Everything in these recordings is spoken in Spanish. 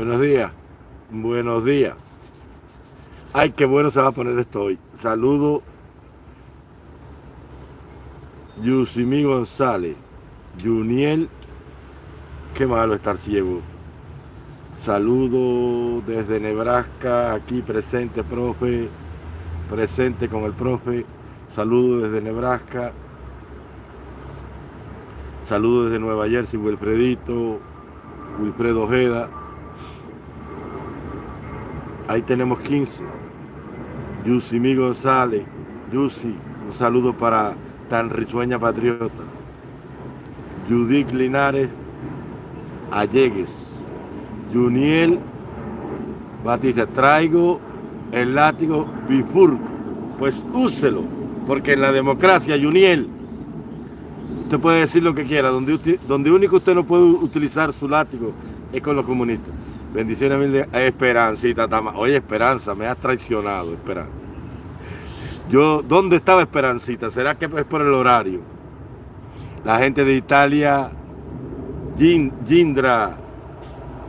Buenos días. Buenos días. Ay, qué bueno se va a poner esto hoy. Saludo. Yusimi González. Juniel. Qué malo estar ciego. Saludo desde Nebraska, aquí presente, profe. Presente con el profe. Saludo desde Nebraska. Saludo desde Nueva Jersey, Wilfredito, Wilfredo Ojeda. Ahí tenemos 15. Yusimi González. Yusi, un saludo para tan risueña patriota. Judith Linares Allegues. Juniel Batista, traigo el látigo bifurco. Pues úselo, porque en la democracia, Juniel, usted puede decir lo que quiera. Donde, donde único usted no puede utilizar su látigo es con los comunistas. Bendiciones mil de Esperancita Tama. Oye, Esperanza, me has traicionado, Esperanza. Yo, ¿dónde estaba Esperancita? ¿Será que es por el horario? La gente de Italia, Gindra,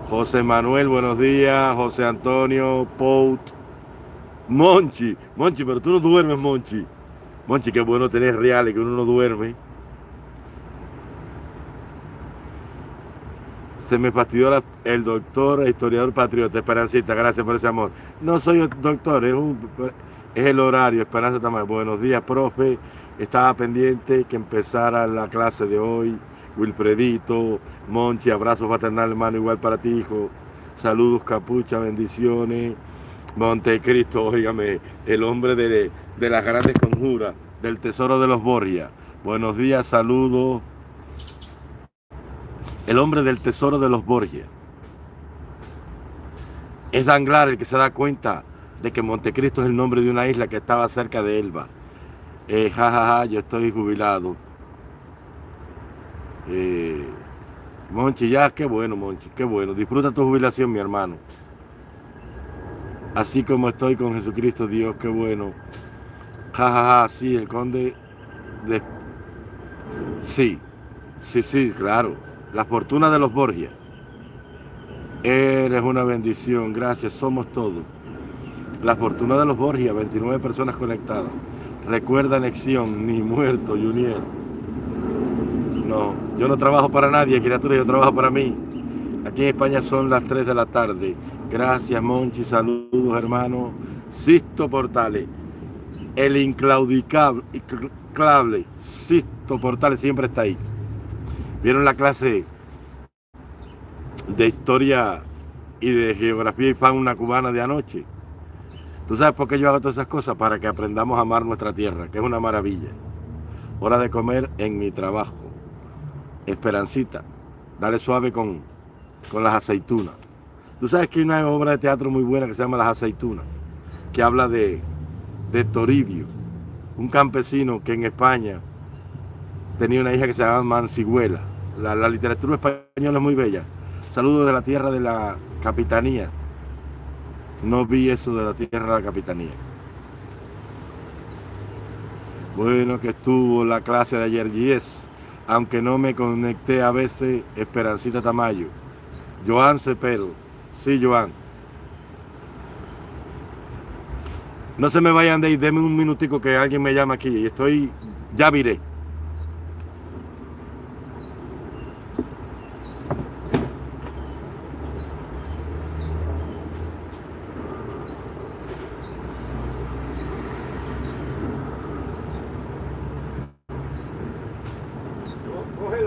José Manuel, buenos días, José Antonio, Pout, Monchi, Monchi, pero tú no duermes, Monchi. Monchi, qué bueno tener reales, que uno no duerme. Se me fastidió el doctor, historiador patriota, Esperancita, gracias por ese amor. No soy doctor, es, el horario, Esperanza Tamayo. Buenos días, profe. Estaba pendiente que empezara la clase de hoy. Wilfredito, Monchi, abrazo paternal, hermano, igual para ti, hijo. Saludos, capucha, bendiciones. Montecristo, óigame, el hombre de, de las grandes conjuras, del tesoro de los Borgia. Buenos días, saludos el hombre del tesoro de los Borgia. Es Danglar el que se da cuenta de que Montecristo es el nombre de una isla que estaba cerca de Elba. Eh, ja, ja, ja, yo estoy jubilado. Eh, Monchi, ya, qué bueno, Monchi, qué bueno. Disfruta tu jubilación, mi hermano. Así como estoy con Jesucristo, Dios, qué bueno. Ja, ja, ja, sí, el conde de... Sí, sí, sí, claro la fortuna de los Borgia. Eres una bendición, gracias, somos todos. La fortuna de los Borgia, 29 personas conectadas. Recuerda anexión, ni muerto, Junior. No, yo no trabajo para nadie, criatura, yo trabajo para mí. Aquí en España son las 3 de la tarde. Gracias, Monchi, saludos, hermano. Sisto Portales, el inclaudicable, Sisto Portales siempre está ahí. ¿Vieron la clase de historia y de geografía y fauna cubana de anoche? ¿Tú sabes por qué yo hago todas esas cosas? Para que aprendamos a amar nuestra tierra, que es una maravilla. Hora de comer en mi trabajo. Esperancita, dale suave con, con las aceitunas. Tú sabes que hay una obra de teatro muy buena que se llama Las aceitunas, que habla de, de Toribio, un campesino que en España tenía una hija que se llamaba Manciguela la, literatura española es muy bella. Saludos de la tierra de la capitanía. No vi eso de la tierra de la capitanía. Bueno que estuvo la clase de ayer, yes. Aunque no me conecté a veces, Esperancita Tamayo. Joan Cepero. Sí, Joan. No se me vayan de ahí, denme un minutico que alguien me llama aquí estoy, ya viré.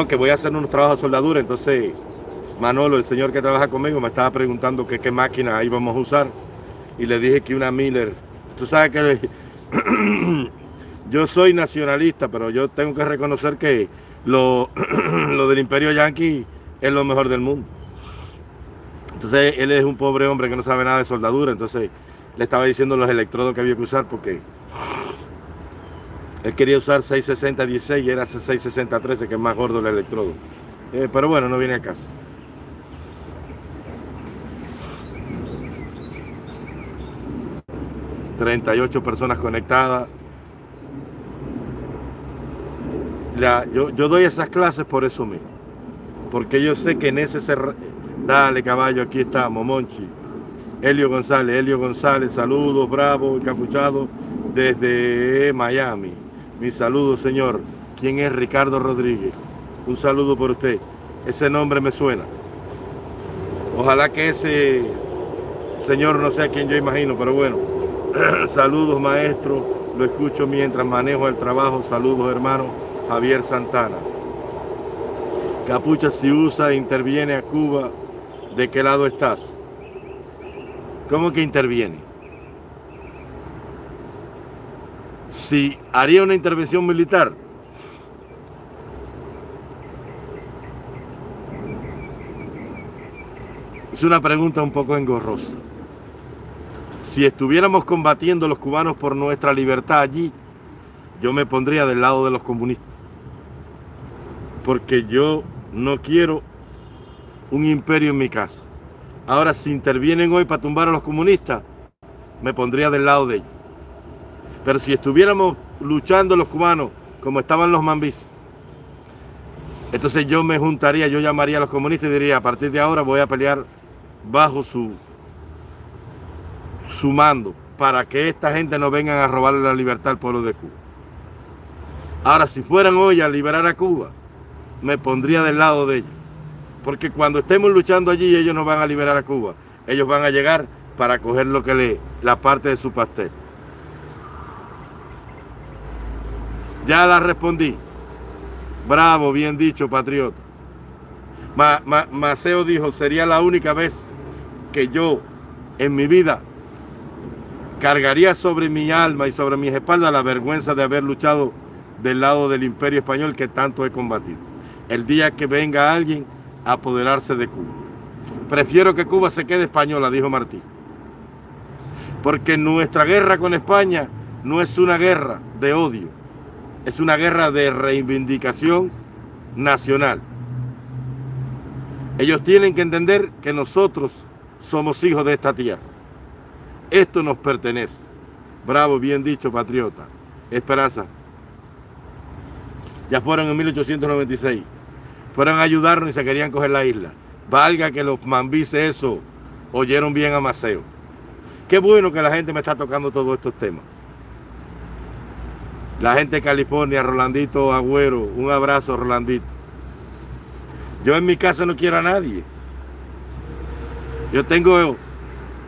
a hacer unos trabajos de soldadura, entonces Manolo, el señor que trabaja conmigo, me estaba preguntando qué máquina íbamos a usar y le dije que una Miller. Tú sabes que yo soy nacionalista, pero yo tengo que reconocer que lo, lo del imperio yanqui es lo mejor del mundo. Entonces él es un pobre hombre que no sabe nada de soldadura, entonces le estaba diciendo los electrodos que había que usar porque él quería usar 660-16 y era 660-13 que es más gordo el electrodo. Eh, pero bueno, no viene a caso. ...38 personas conectadas... yo, yo doy esas clases por eso mismo. Porque yo sé que en ese... Dale caballo, aquí estamos, Monchi. Helio González, Helio González, saludos, bravo, encapuchado desde Miami. Mi saludo, señor. ¿Quién es Ricardo Rodríguez? Un saludo por usted. Ese nombre me suena. Ojalá que ese señor no sea quien yo imagino, pero bueno. Saludos, maestro. Lo escucho mientras manejo el trabajo. Saludos, hermano. Javier Santana. Capucha, si usa, interviene a Cuba, ¿de qué lado estás? ¿Cómo que interviene? Si haría una intervención militar, es una pregunta un poco engorrosa. Si estuviéramos combatiendo los cubanos por nuestra libertad allí, yo me pondría del lado de los comunistas. Porque yo no quiero un imperio en mi casa. Ahora, si intervienen hoy para tumbar a los comunistas, me pondría del lado de ellos. Pero si estuviéramos luchando los cubanos como estaban los mambis, entonces yo me juntaría, yo llamaría a los comunistas y diría, a partir de ahora voy a pelear bajo su, su mando para que esta gente no vengan a robarle la libertad al pueblo de Cuba. Ahora, si fueran hoy a liberar a Cuba, me pondría del lado de ellos. Porque cuando estemos luchando allí, ellos no van a liberar a Cuba. Ellos van a llegar para coger lo que le, la parte de su pastel. Ya la respondí. Bravo, bien dicho, patriota. Maceo dijo, sería la única vez que yo en mi vida cargaría sobre mi alma y sobre mis espaldas la vergüenza de haber luchado del lado del imperio español que tanto he combatido. El día que venga alguien apoderarse de Cuba. Prefiero que Cuba se quede española, dijo Martí. Porque nuestra guerra con España no es una guerra de odio, es una guerra de reivindicación nacional. Ellos tienen que entender que nosotros somos hijos de esta tierra. Esto nos pertenece. Bravo, bien dicho, patriota. Esperanza. Ya fueron en 1896 fueron a ayudarnos y se querían coger la isla. Valga que los mambises eso oyeron bien a Maceo. Qué bueno que la gente me está tocando todos estos temas. La gente de California, Rolandito Agüero, un abrazo Rolandito. Yo en mi casa no quiero a nadie. Yo tengo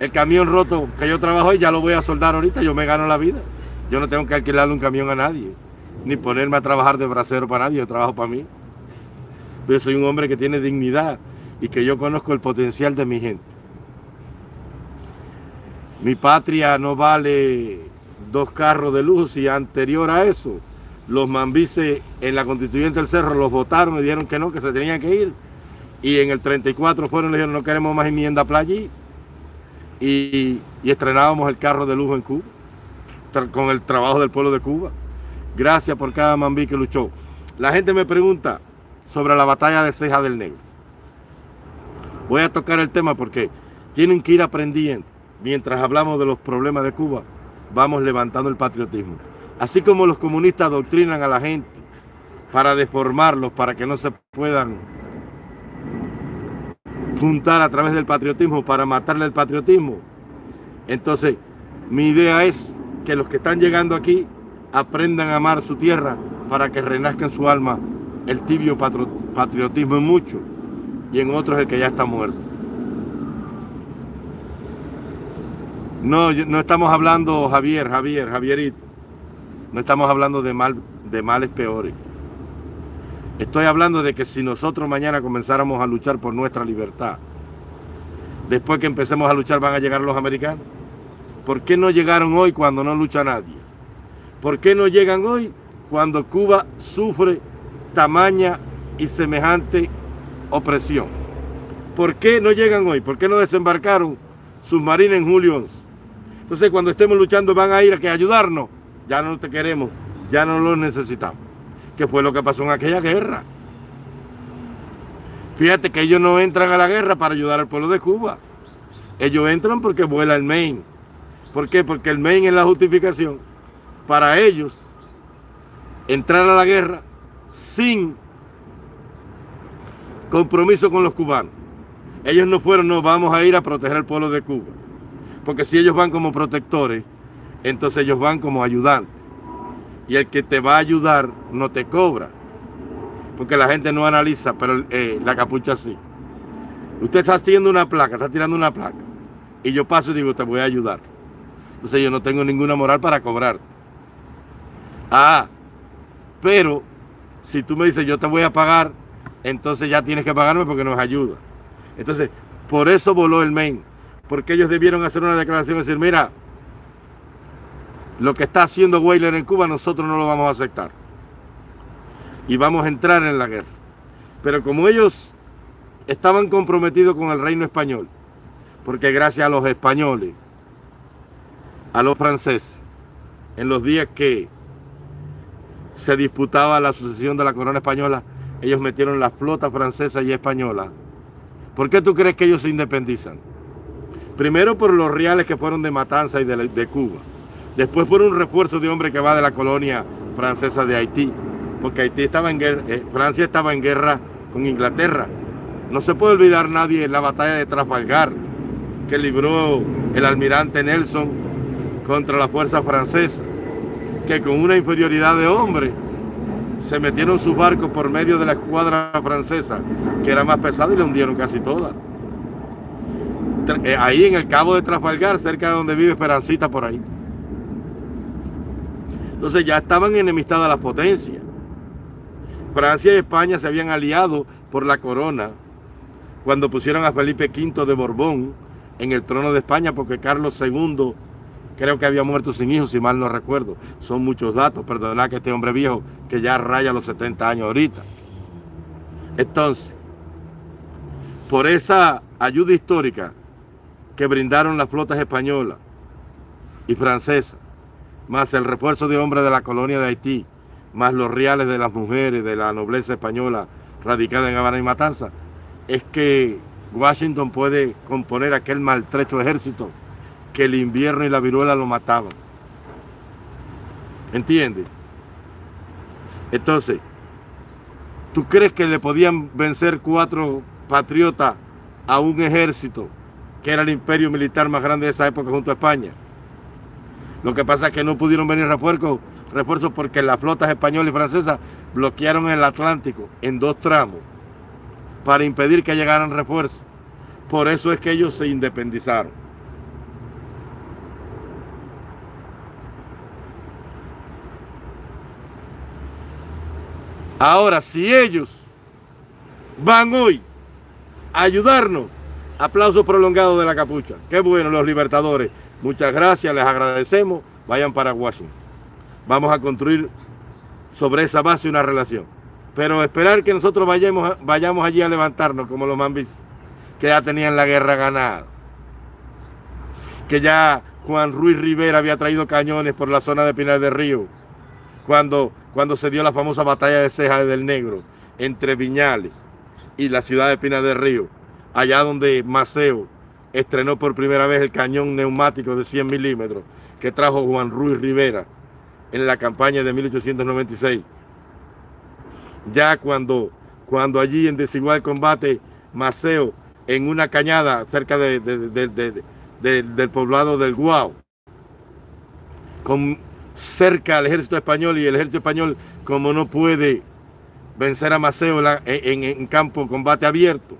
el camión roto que yo trabajo y ya lo voy a soldar ahorita, yo me gano la vida. Yo no tengo que alquilarle un camión a nadie, ni ponerme a trabajar de bracero para nadie, yo trabajo para mí. Yo soy un hombre que tiene dignidad y que yo conozco el potencial de mi gente. Mi patria no vale dos carros de luz y anterior a eso, los mambises en la constituyente del Cerro los votaron y dijeron que no, que se tenían que ir. Y en el 34 fueron y dijeron no queremos más enmienda playa y, y estrenábamos el carro de lujo en Cuba, con el trabajo del pueblo de Cuba. Gracias por cada mambí que luchó. La gente me pregunta, sobre la batalla de Ceja del Negro. Voy a tocar el tema porque tienen que ir aprendiendo. Mientras hablamos de los problemas de Cuba, vamos levantando el patriotismo. Así como los comunistas adoctrinan a la gente para deformarlos, para que no se puedan juntar a través del patriotismo, para matarle el patriotismo. Entonces, mi idea es que los que están llegando aquí aprendan a amar su tierra para que renazca en su alma el tibio patriotismo en muchos y en otros el que ya está muerto. No, no estamos hablando, Javier, Javier, Javierito, no estamos hablando de, mal, de males peores. Estoy hablando de que si nosotros mañana comenzáramos a luchar por nuestra libertad, después que empecemos a luchar van a llegar los americanos. ¿Por qué no llegaron hoy cuando no lucha nadie? ¿Por qué no llegan hoy cuando Cuba sufre tamaña y semejante opresión. ¿Por qué no llegan hoy? ¿Por qué no desembarcaron submarinos en julio 11? Entonces cuando estemos luchando van a ir a que ayudarnos. Ya no te queremos, ya no los necesitamos. ¿Qué fue lo que pasó en aquella guerra? Fíjate que ellos no entran a la guerra para ayudar al pueblo de Cuba. Ellos entran porque vuela el Maine. ¿Por qué? Porque el Maine es la justificación para ellos entrar a la guerra sin compromiso con los cubanos. Ellos no fueron, no, vamos a ir a proteger al pueblo de Cuba. Porque si ellos van como protectores, entonces ellos van como ayudantes. Y el que te va a ayudar no te cobra. Porque la gente no analiza, pero eh, la capucha sí. Usted está haciendo una placa, está tirando una placa. Y yo paso y digo, te voy a ayudar. Entonces yo no tengo ninguna moral para cobrarte. Ah, pero si tú me dices, yo te voy a pagar, entonces ya tienes que pagarme porque nos ayuda. Entonces, por eso voló el Maine. Porque ellos debieron hacer una declaración y decir, mira, lo que está haciendo Weyler en Cuba nosotros no lo vamos a aceptar. Y vamos a entrar en la guerra. Pero como ellos estaban comprometidos con el reino español, porque gracias a los españoles, a los franceses, en los días que se disputaba la sucesión de la corona española, ellos metieron la flota francesa y española. ¿Por qué tú crees que ellos se independizan? Primero por los reales que fueron de Matanza y de, Cuba. Después por un refuerzo de hombre que va de la colonia francesa de Haití. Porque Haití estaba en guerra, eh, Francia estaba en guerra con Inglaterra. No se puede olvidar nadie la batalla de Trafalgar que libró el almirante Nelson contra la fuerza francesa, que con una inferioridad de hombre se metieron sus barcos por medio de la escuadra francesa, que era más pesada y le hundieron casi toda. Eh, ahí en el cabo de Trafalgar, cerca de donde vive Esperancita por ahí. Entonces ya estaban enemistadas las potencias. Francia y España se habían aliado por la corona cuando pusieron a Felipe V de Borbón en el trono de España porque Carlos II creo que había muerto sin hijos, si mal no recuerdo. Son muchos datos, perdonad que este hombre viejo que ya raya los 70 años ahorita. Entonces, por esa ayuda histórica que brindaron las flotas españolas y francesas, más el refuerzo de hombres de la colonia de Haití, más los reales de las mujeres de la nobleza española radicada en Habana y Matanza, es que Washington puede componer aquel maltrecho ejército que el invierno y la viruela lo mataban. ¿Entiendes? Entonces, ¿tú crees que le podían vencer cuatro patriotas a un ejército que era el imperio militar más grande de esa época junto a España? Lo que pasa es que no pudieron venir refuerzos, porque las flotas españolas y francesas bloquearon el Atlántico en dos tramos para impedir que llegaran refuerzos. Por eso es que ellos se independizaron. Ahora, si ellos van hoy a ayudarnos, aplauso prolongado de la capucha. Qué bueno los libertadores. Muchas gracias, les agradecemos. Vayan para Washington. Vamos a construir sobre esa base una relación. Pero esperar que nosotros vayamos, vayamos allí a levantarnos como los mambis, que ya tenían la guerra ganada. Que ya Juan Ruiz Rivera había traído cañones por la zona de Pinar del Río, cuando, cuando se dio la famosa batalla de Ceja del Negro entre Viñales y la ciudad de Pinar del Río, allá donde Maceo estrenó por primera vez el cañón neumático de 100 milímetros que trajo Juan Ruiz Rivera en la campaña de 1896 ya cuando, cuando allí en desigual combate Maceo en una cañada cerca de, del poblado del Guau, con, cerca al ejército español y el ejército español como no puede vencer a Maceo en, en campo combate abierto,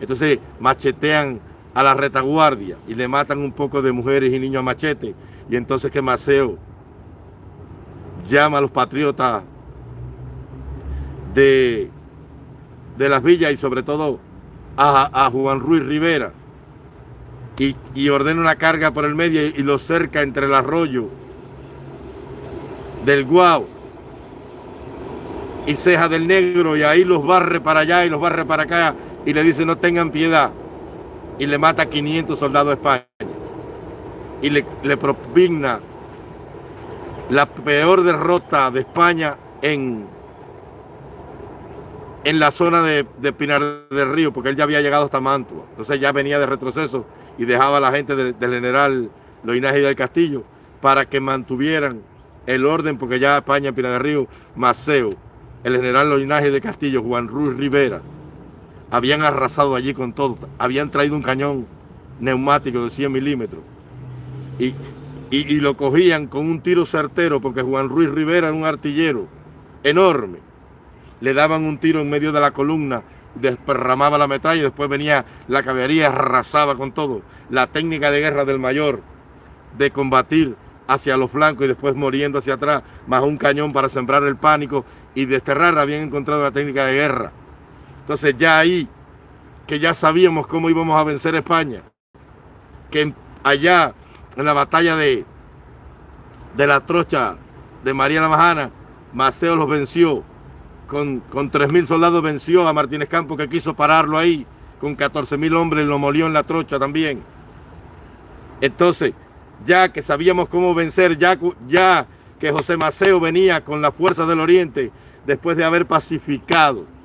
entonces machetean a la retaguardia y le matan un poco de mujeres y niños a machete. Y entonces que Maceo llama a los patriotas de, las villas y sobre todo a, Juan Ruiz Rivera. Y, ordena una carga por el medio y, lo cerca entre el arroyo del Guau y Ceja del Negro. Y ahí los barre para allá y los barre para acá y le dice no tengan piedad y le mata a 500 soldados de España y le, le propigna la peor derrota de España en, en la zona de, Pinar del Río, porque él ya había llegado hasta Mantua. Entonces ya venía de retroceso y dejaba a la gente del, general Loinaje del Castillo para que mantuvieran el orden, porque ya España, Pinar del Río, Maceo, el general Loinaje del Castillo, Juan Ruiz Rivera, habían arrasado allí con todo. Habían traído un cañón neumático de 100 milímetros. Y, y, lo cogían con un tiro certero, porque Juan Ruiz Rivera era un artillero enorme. Le daban un tiro en medio de la columna, desperramaba la metralla y después venía la caballería, arrasaba con todo. La técnica de guerra del mayor, de combatir hacia los flancos y después muriendo hacia atrás, más un cañón para sembrar el pánico y desterrar, habían encontrado la técnica de guerra. Entonces ya ahí, que ya sabíamos cómo íbamos a vencer España, que allá en la batalla de, de la trocha de María la Majana, Maceo los venció, con, con 3.000 soldados venció a Martínez Campo que quiso pararlo ahí, con 14.000 hombres lo molió en la trocha también. Entonces, ya que sabíamos cómo vencer, ya, ya que José Maceo venía con la fuerza del Oriente, después de haber pacificado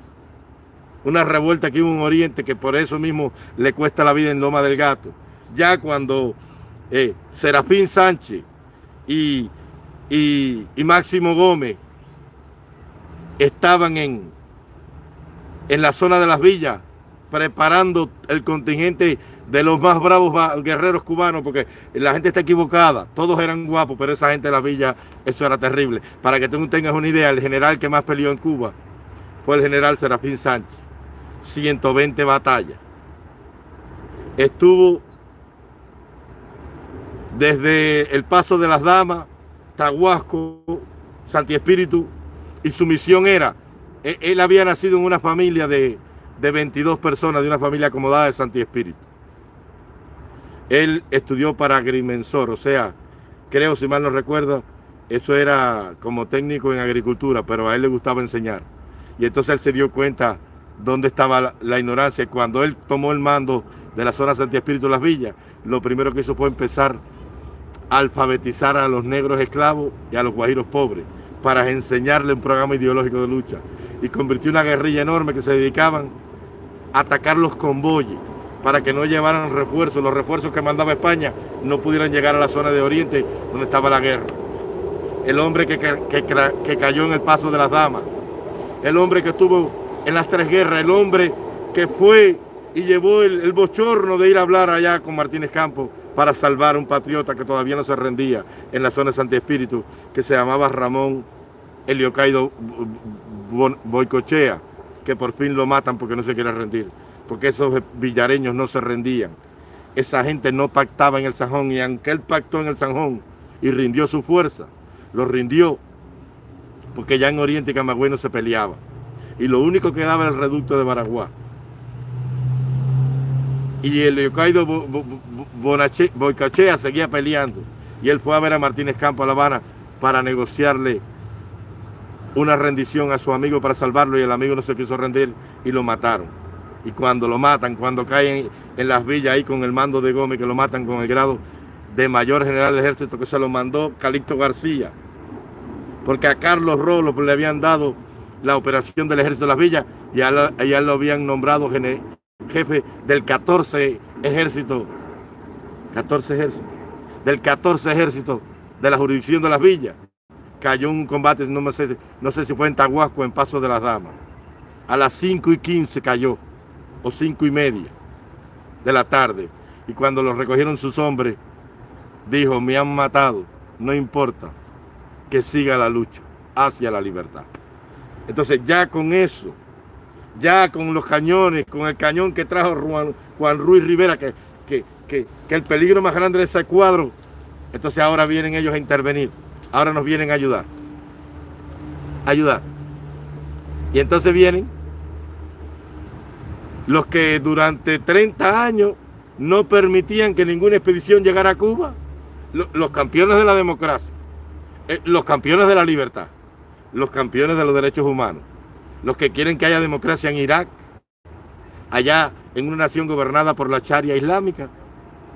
una revuelta hubo en Oriente, que por eso mismo le cuesta la vida en Loma del Gato. Ya cuando eh, Serafín Sánchez y, y, Máximo Gómez estaban en, en la zona de las villas preparando el contingente de los más bravos guerreros cubanos, porque la gente está equivocada, todos eran guapos, pero esa gente de la villa, eso era terrible. Para que tú tengas una idea, el general que más peleó en Cuba fue el general Serafín Sánchez, 120 batallas. Estuvo desde el Paso de las Damas, Tahuasco, Santi Espíritu, y su misión era, e, él había nacido en una familia de, de 22 personas, de una familia acomodada de Santi Espíritu. Él estudió para agrimensor, o sea, creo, si mal no recuerdo, eso era como técnico en agricultura, pero a él le gustaba enseñar. Y entonces él se dio cuenta dónde estaba la, la ignorancia. Cuando él tomó el mando de la zona Santi Espíritu Las Villas, lo primero que hizo fue empezar alfabetizar a los negros esclavos y a los guajiros pobres para enseñarle un programa ideológico de lucha y convirtió una guerrilla enorme que se dedicaban a atacar los convoyes para que no llevaran refuerzos, los refuerzos que mandaba España no pudieran llegar a la zona de Oriente donde estaba la guerra. El hombre que, que, cayó en el paso de las damas, el hombre que estuvo en las tres guerras, el hombre que fue y llevó el, bochorno de ir a hablar allá con Martínez Campos para salvar a un patriota que todavía no se rendía en la zona de Santi Espíritu, que se llamaba Ramón Eliocaido Boicochea, que por fin lo matan porque no se quiere rendir, porque esos villareños no se rendían. Esa gente no pactaba en el Sanjón y aunque él pactó en el Sanjón y rindió su fuerza, lo rindió porque ya en Oriente y Camagüey no se peleaba. Y lo único que daba era el reducto de Baraguá. Y el Leocaido Boicachea seguía peleando. Y él fue a ver a Martínez Campo a La Habana para negociarle una rendición a su amigo para salvarlo y el amigo no se quiso rendir y lo mataron. Y cuando lo matan, cuando caen en las villas ahí con el mando de Gómez, que lo matan con el grado de mayor general de ejército que se lo mandó Calixto García, porque a Carlos Rolo le habían dado la operación del ejército de las villas y allá lo habían nombrado jefe del 14 ejército 14 ejércitos, del 14 ejército de la jurisdicción de las villas. Cayó un combate, no, sé, no sé si fue en Tahuasco, en Paso de las Damas. A las 5 y 15 cayó, o 5 y media de la tarde. Y cuando lo recogieron sus hombres, dijo, me han matado, no importa, que siga la lucha hacia la libertad. Entonces ya con eso, ya con los cañones, con el cañón que trajo Juan, Ruiz Rivera, que, que, que, el peligro más grande de ese cuadro, entonces ahora vienen ellos a intervenir, ahora nos vienen a ayudar, ayudar. Y entonces vienen los que durante 30 años no permitían que ninguna expedición llegara a Cuba, los campeones de la democracia, eh, los campeones de la libertad, los campeones de los derechos humanos, los que quieren que haya democracia en Irak, allá en una nación gobernada por la charia islámica,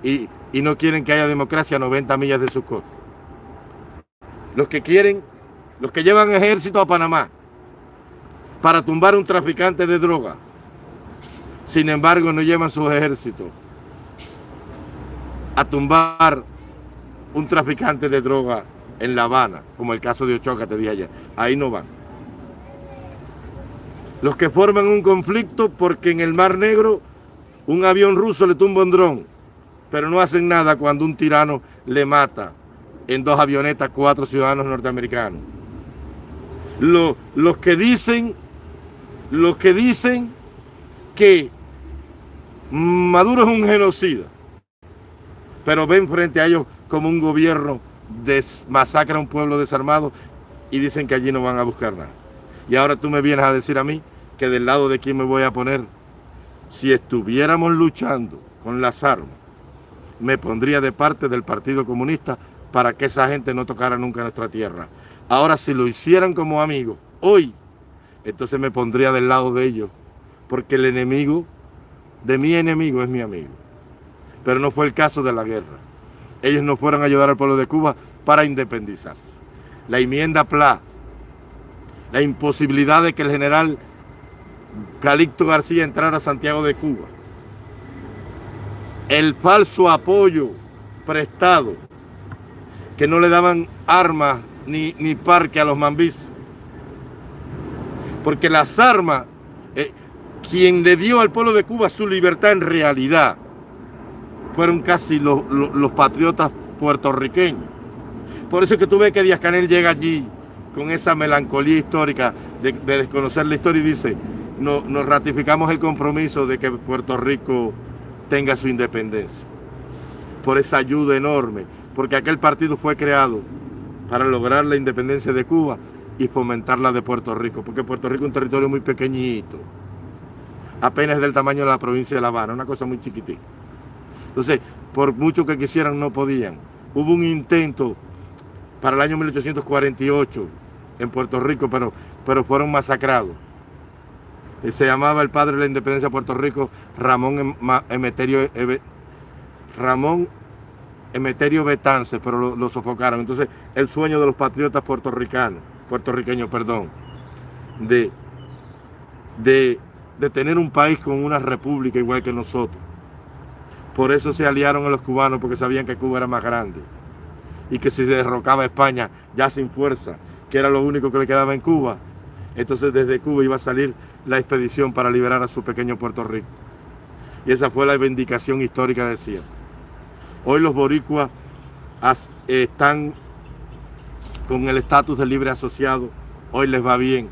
y, no quieren que haya democracia a 90 millas de sus costas. Los que quieren, los que llevan ejército a Panamá para tumbar un traficante de droga, sin embargo no llevan sus ejércitos a tumbar un traficante de droga en La Habana, como el caso de Ochoa que te dije ayer. Ahí no van. Los que forman un conflicto porque en el Mar Negro un avión ruso le tumba un dron, pero no hacen nada cuando un tirano le mata en dos avionetas cuatro ciudadanos norteamericanos. los que dicen, los que dicen que Maduro es un genocida, pero ven frente a ellos como un gobierno masacra a un pueblo desarmado y dicen que allí no van a buscar nada. Y ahora tú me vienes a decir a mí que del lado de quién me voy a poner. Si estuviéramos luchando con las armas, me pondría de parte del Partido Comunista para que esa gente no tocara nunca nuestra tierra. Ahora, si lo hicieran como amigos, hoy, entonces me pondría del lado de ellos, porque el enemigo de mi enemigo es mi amigo. Pero no fue el caso de la guerra. Ellos no fueron a ayudar al pueblo de Cuba para independizarse. La enmienda PLA, la imposibilidad de que el general Calixto García entrara a Santiago de Cuba, el falso apoyo prestado, que no le daban armas ni, ni parque a los mambis, porque las armas, eh, quien le dio al pueblo de Cuba su libertad en realidad, fueron casi los, patriotas puertorriqueños. Por eso es que tú ves que Díaz Canel llega allí con esa melancolía histórica de, desconocer la historia y dice, no, nos ratificamos el compromiso de que Puerto Rico tenga su independencia. Por esa ayuda enorme, porque aquel partido fue creado para lograr la independencia de Cuba y fomentar la de Puerto Rico, porque Puerto Rico es un territorio muy pequeñito, apenas del tamaño de la provincia de La Habana, una cosa muy chiquitita. Entonces, por mucho que quisieran, no podían. Hubo un intento para el año 1848 en Puerto Rico, pero, pero fueron masacrados. Se llamaba el padre de la independencia de Puerto Rico, Ramón em, Emeterio, Ramón Emeterio Betance, pero lo, sofocaron. Entonces, el sueño de los patriotas puertorricanos, puertorriqueños, perdón, de, de, de tener un país con una república igual que nosotros, por eso se aliaron a los cubanos, porque sabían que Cuba era más grande. Y que si se derrocaba España ya sin fuerza, que era lo único que le quedaba en Cuba, entonces desde Cuba iba a salir la expedición para liberar a su pequeño Puerto Rico. Y esa fue la vindicación histórica de siempre. Hoy los boricuas están con el estatus de libre asociado, hoy les va bien.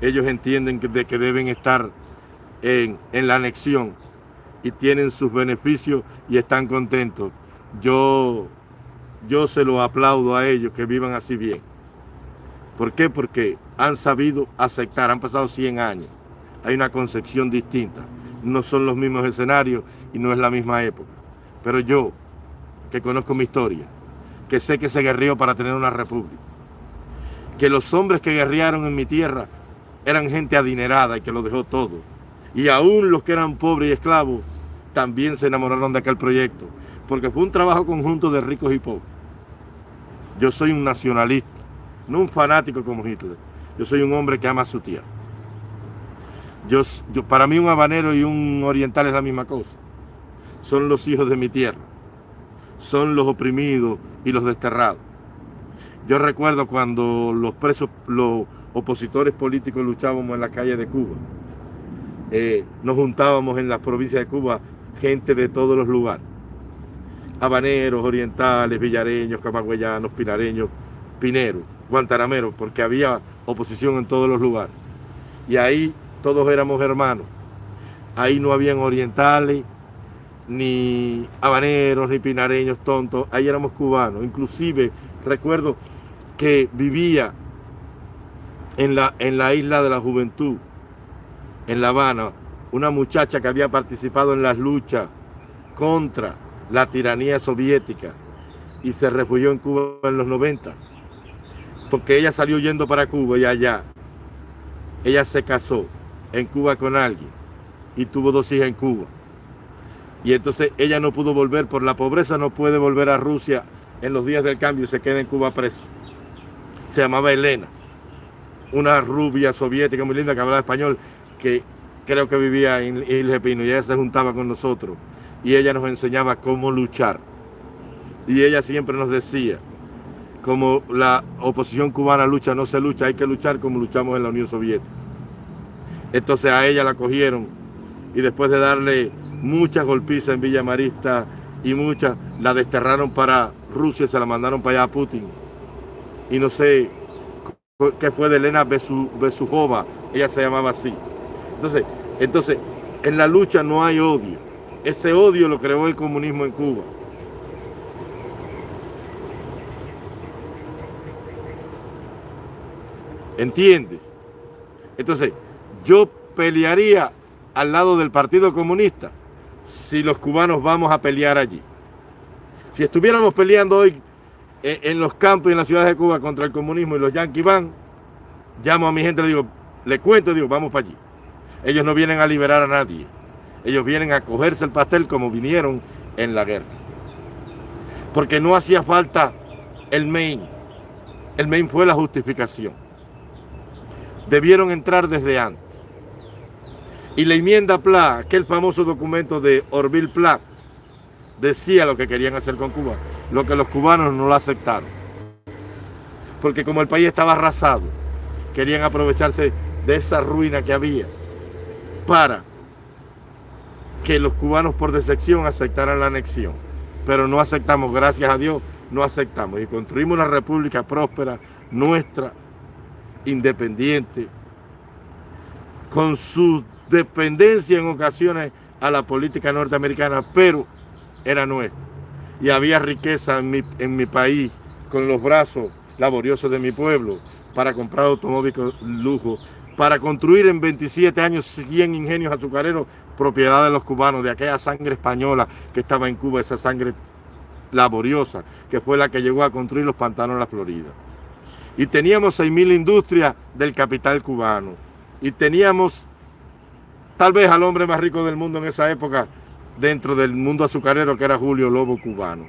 Ellos entienden que, que deben estar en la anexión y tienen sus beneficios y están contentos. Yo, yo se lo aplaudo a ellos que vivan así bien. ¿Por qué? Porque han sabido aceptar, han pasado 100 años. Hay una concepción distinta. No son los mismos escenarios y no es la misma época. Pero yo, que conozco mi historia, que sé que se guerrió para tener una república, que los hombres que guerrearon en mi tierra eran gente adinerada y que lo dejó todo. Y aún los que eran pobres y esclavos también se enamoraron de aquel proyecto, porque fue un trabajo conjunto de ricos y pobres. Yo soy un nacionalista, no un fanático como Hitler. Yo soy un hombre que ama a su tierra. Yo, yo, para mí un habanero y un oriental es la misma cosa. Son los hijos de mi tierra. Son los oprimidos y los desterrados. Yo recuerdo cuando los presos, los opositores políticos luchábamos en la calle de Cuba. Eh, nos juntábamos en las provincias de Cuba gente de todos los lugares. Habaneros, orientales, villareños, camagüeyanos, pinareños, pineros, guantanameros, porque había oposición en todos los lugares. Y ahí todos éramos hermanos. Ahí no habían orientales, ni habaneros, ni pinareños tontos. Ahí éramos cubanos. Inclusive recuerdo que vivía en la, en la isla de la juventud, en La Habana, una muchacha que había participado en las luchas contra la tiranía soviética y se refugió en Cuba en los 90, porque ella salió yendo para Cuba y allá ella se casó en Cuba con alguien y tuvo dos hijas en Cuba. Y entonces ella no pudo volver por la pobreza, no puede volver a Rusia en los días del cambio y se queda en Cuba preso. Se llamaba Elena, una rubia soviética muy linda que hablaba español, que creo que vivía en Isla Pino y ella se juntaba con nosotros y ella nos enseñaba cómo luchar. Y ella siempre nos decía, como la oposición cubana lucha, no se lucha, hay que luchar como luchamos en la Unión Soviética. Entonces a ella la cogieron y después de darle muchas golpizas en Villa Marista y muchas, la desterraron para Rusia, se la mandaron para allá a Putin. Y no sé qué fue de Elena Besujova, ella se llamaba así. Entonces, entonces, en la lucha no hay odio. Ese odio lo creó el comunismo en Cuba. ¿Entiende? Entonces, yo pelearía al lado del Partido Comunista si los cubanos vamos a pelear allí. Si estuviéramos peleando hoy en los campos y en las ciudades de Cuba contra el comunismo y los yanquis van, llamo a mi gente, le digo, le cuento, digo, vamos para allí. Ellos no vienen a liberar a nadie. Ellos vienen a cogerse el pastel como vinieron en la guerra. Porque no hacía falta el main. El main fue la justificación. Debieron entrar desde antes. Y la enmienda PLA, aquel famoso documento de Orville Pla, decía lo que querían hacer con Cuba, lo que los cubanos no lo aceptaron. Porque como el país estaba arrasado, querían aprovecharse de esa ruina que había para que los cubanos por decepción aceptaran la anexión. Pero no aceptamos, gracias a Dios, no aceptamos. Y construimos una república próspera, nuestra, independiente, con su dependencia en ocasiones a la política norteamericana, pero era nuestra. Y había riqueza en mi, en mi país, con los brazos laboriosos de mi pueblo, para comprar automóviles lujo, para construir en 27 años 100 ingenios azucareros, propiedad de los cubanos, de aquella sangre española que estaba en Cuba, esa sangre laboriosa, que fue la que llegó a construir los pantanos de la Florida. Y teníamos 6.000 industrias del capital cubano y teníamos tal vez al hombre más rico del mundo en esa época dentro del mundo azucarero que era Julio Lobo Cubano.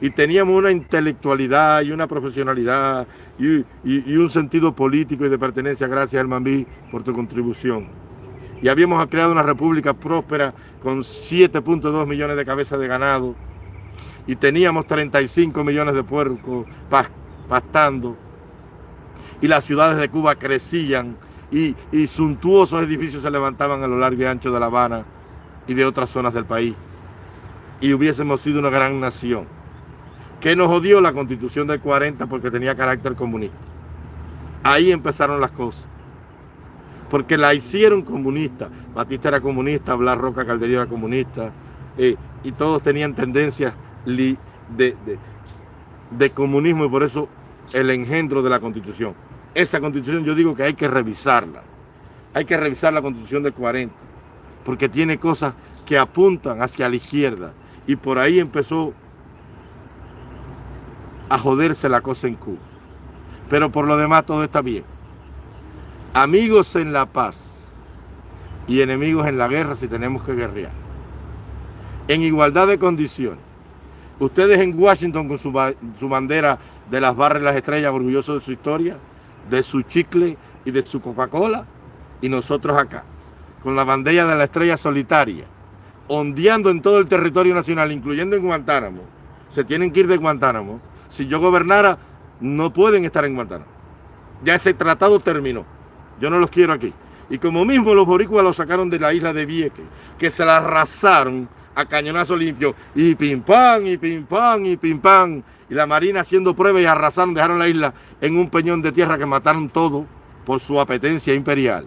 Y teníamos una intelectualidad y una profesionalidad y, un sentido político y de pertenencia, gracias Mambí por tu contribución. Y habíamos creado una república próspera con 7.2 millones de cabezas de ganado y teníamos 35 millones de puercos pastando y las ciudades de Cuba crecían y, suntuosos edificios se levantaban a lo largo y ancho de La Habana y de otras zonas del país. Y hubiésemos sido una gran nación. Que nos odió la constitución del 40 porque tenía carácter comunista? Ahí empezaron las cosas. Porque la hicieron comunista. Batista era comunista, Blas Roca Caldería era comunista. Eh, y todos tenían tendencias de, de comunismo y por eso el engendro de la constitución esa constitución yo digo que hay que revisarla. Hay que revisar la constitución del 40, porque tiene cosas que apuntan hacia la izquierda. Y por ahí empezó a joderse la cosa en Cuba. Pero por lo demás todo está bien. Amigos en la paz y enemigos en la guerra si tenemos que guerrear. En igualdad de condiciones. Ustedes en Washington con su, su bandera de las barras y las estrellas, orgullosos de su historia, de su chicle y de su Coca-Cola y nosotros acá, con la bandera de la estrella solitaria, ondeando en todo el territorio nacional, incluyendo en Guantánamo. Se tienen que ir de Guantánamo. Si yo gobernara, no pueden estar en Guantánamo. Ya ese tratado terminó. Yo no los quiero aquí. Y como mismo los boricuas los sacaron de la isla de Vieques, que se la arrasaron a cañonazo limpio, y pim pam, y pim pam, y pim pam, y la Marina haciendo pruebas y arrasaron, dejaron la isla en un peñón de tierra que mataron todo por su apetencia imperial.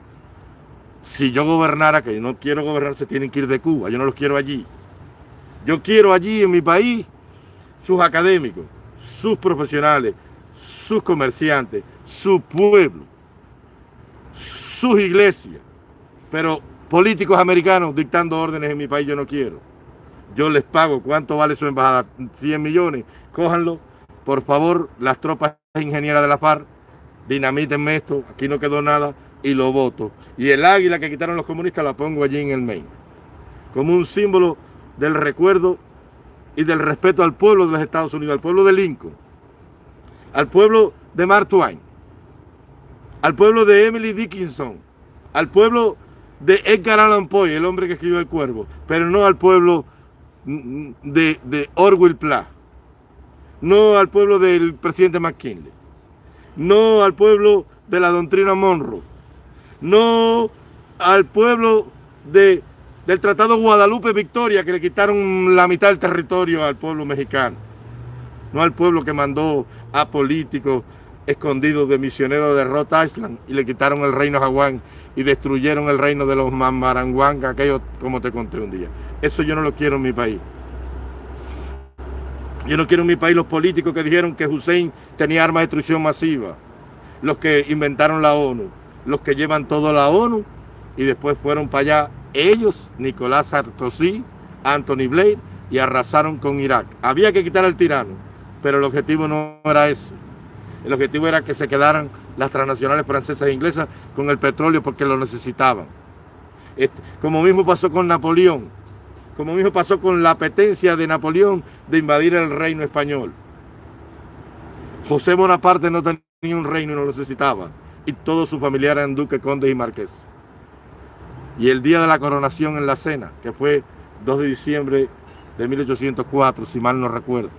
Si yo gobernara, que no quiero gobernar, se tienen que ir de Cuba, yo no los quiero allí. Yo quiero allí en mi país sus académicos, sus profesionales, sus comerciantes, su pueblo, sus iglesias, pero políticos americanos dictando órdenes en mi país yo no quiero yo les pago. ¿Cuánto vale su embajada? 100 millones. Cójanlo. Por favor, las tropas ingenieras de la FARC, dinamítenme esto. Aquí no quedó nada. y lo voto. Y el águila que quitaron los comunistas la pongo allí en el Maine. Como un símbolo del recuerdo y del respeto al pueblo de los Estados Unidos, al pueblo de Lincoln, al pueblo de Mark Twain, al pueblo de Emily Dickinson, al pueblo de Edgar Allan Poe, el hombre que escribió El Cuervo, pero no al pueblo de, de Orwell Plath, no al pueblo del presidente McKinley, no al pueblo de la doctrina Monroe, no al pueblo de, del Tratado Guadalupe Victoria, que le quitaron la mitad del territorio al pueblo mexicano, no al pueblo que mandó a políticos escondidos de misioneros de Rhode Island y le quitaron el reino Hawái y destruyeron el reino de los Mamaranguanga, aquello como te conté un día. Eso yo no lo quiero en mi país. Yo no quiero en mi país los políticos que dijeron que Hussein tenía armas de destrucción masiva, los que inventaron la ONU, los que llevan todo la ONU y después fueron para allá ellos, Nicolás Sarkozy, Anthony Blair y arrasaron con Irak. Había que quitar al tirano, pero el objetivo no era ese. El objetivo era que se quedaran las transnacionales francesas e inglesas con el petróleo porque lo necesitaban. Como mismo pasó con Napoleón, como mismo pasó con la apetencia de Napoleón de invadir el reino español. José Bonaparte no tenía un reino y no lo necesitaba. Y todos sus familiares eran duques, condes y marqués. Y el día de la coronación en la cena, que fue 2 de diciembre de 1804, si mal no recuerdo,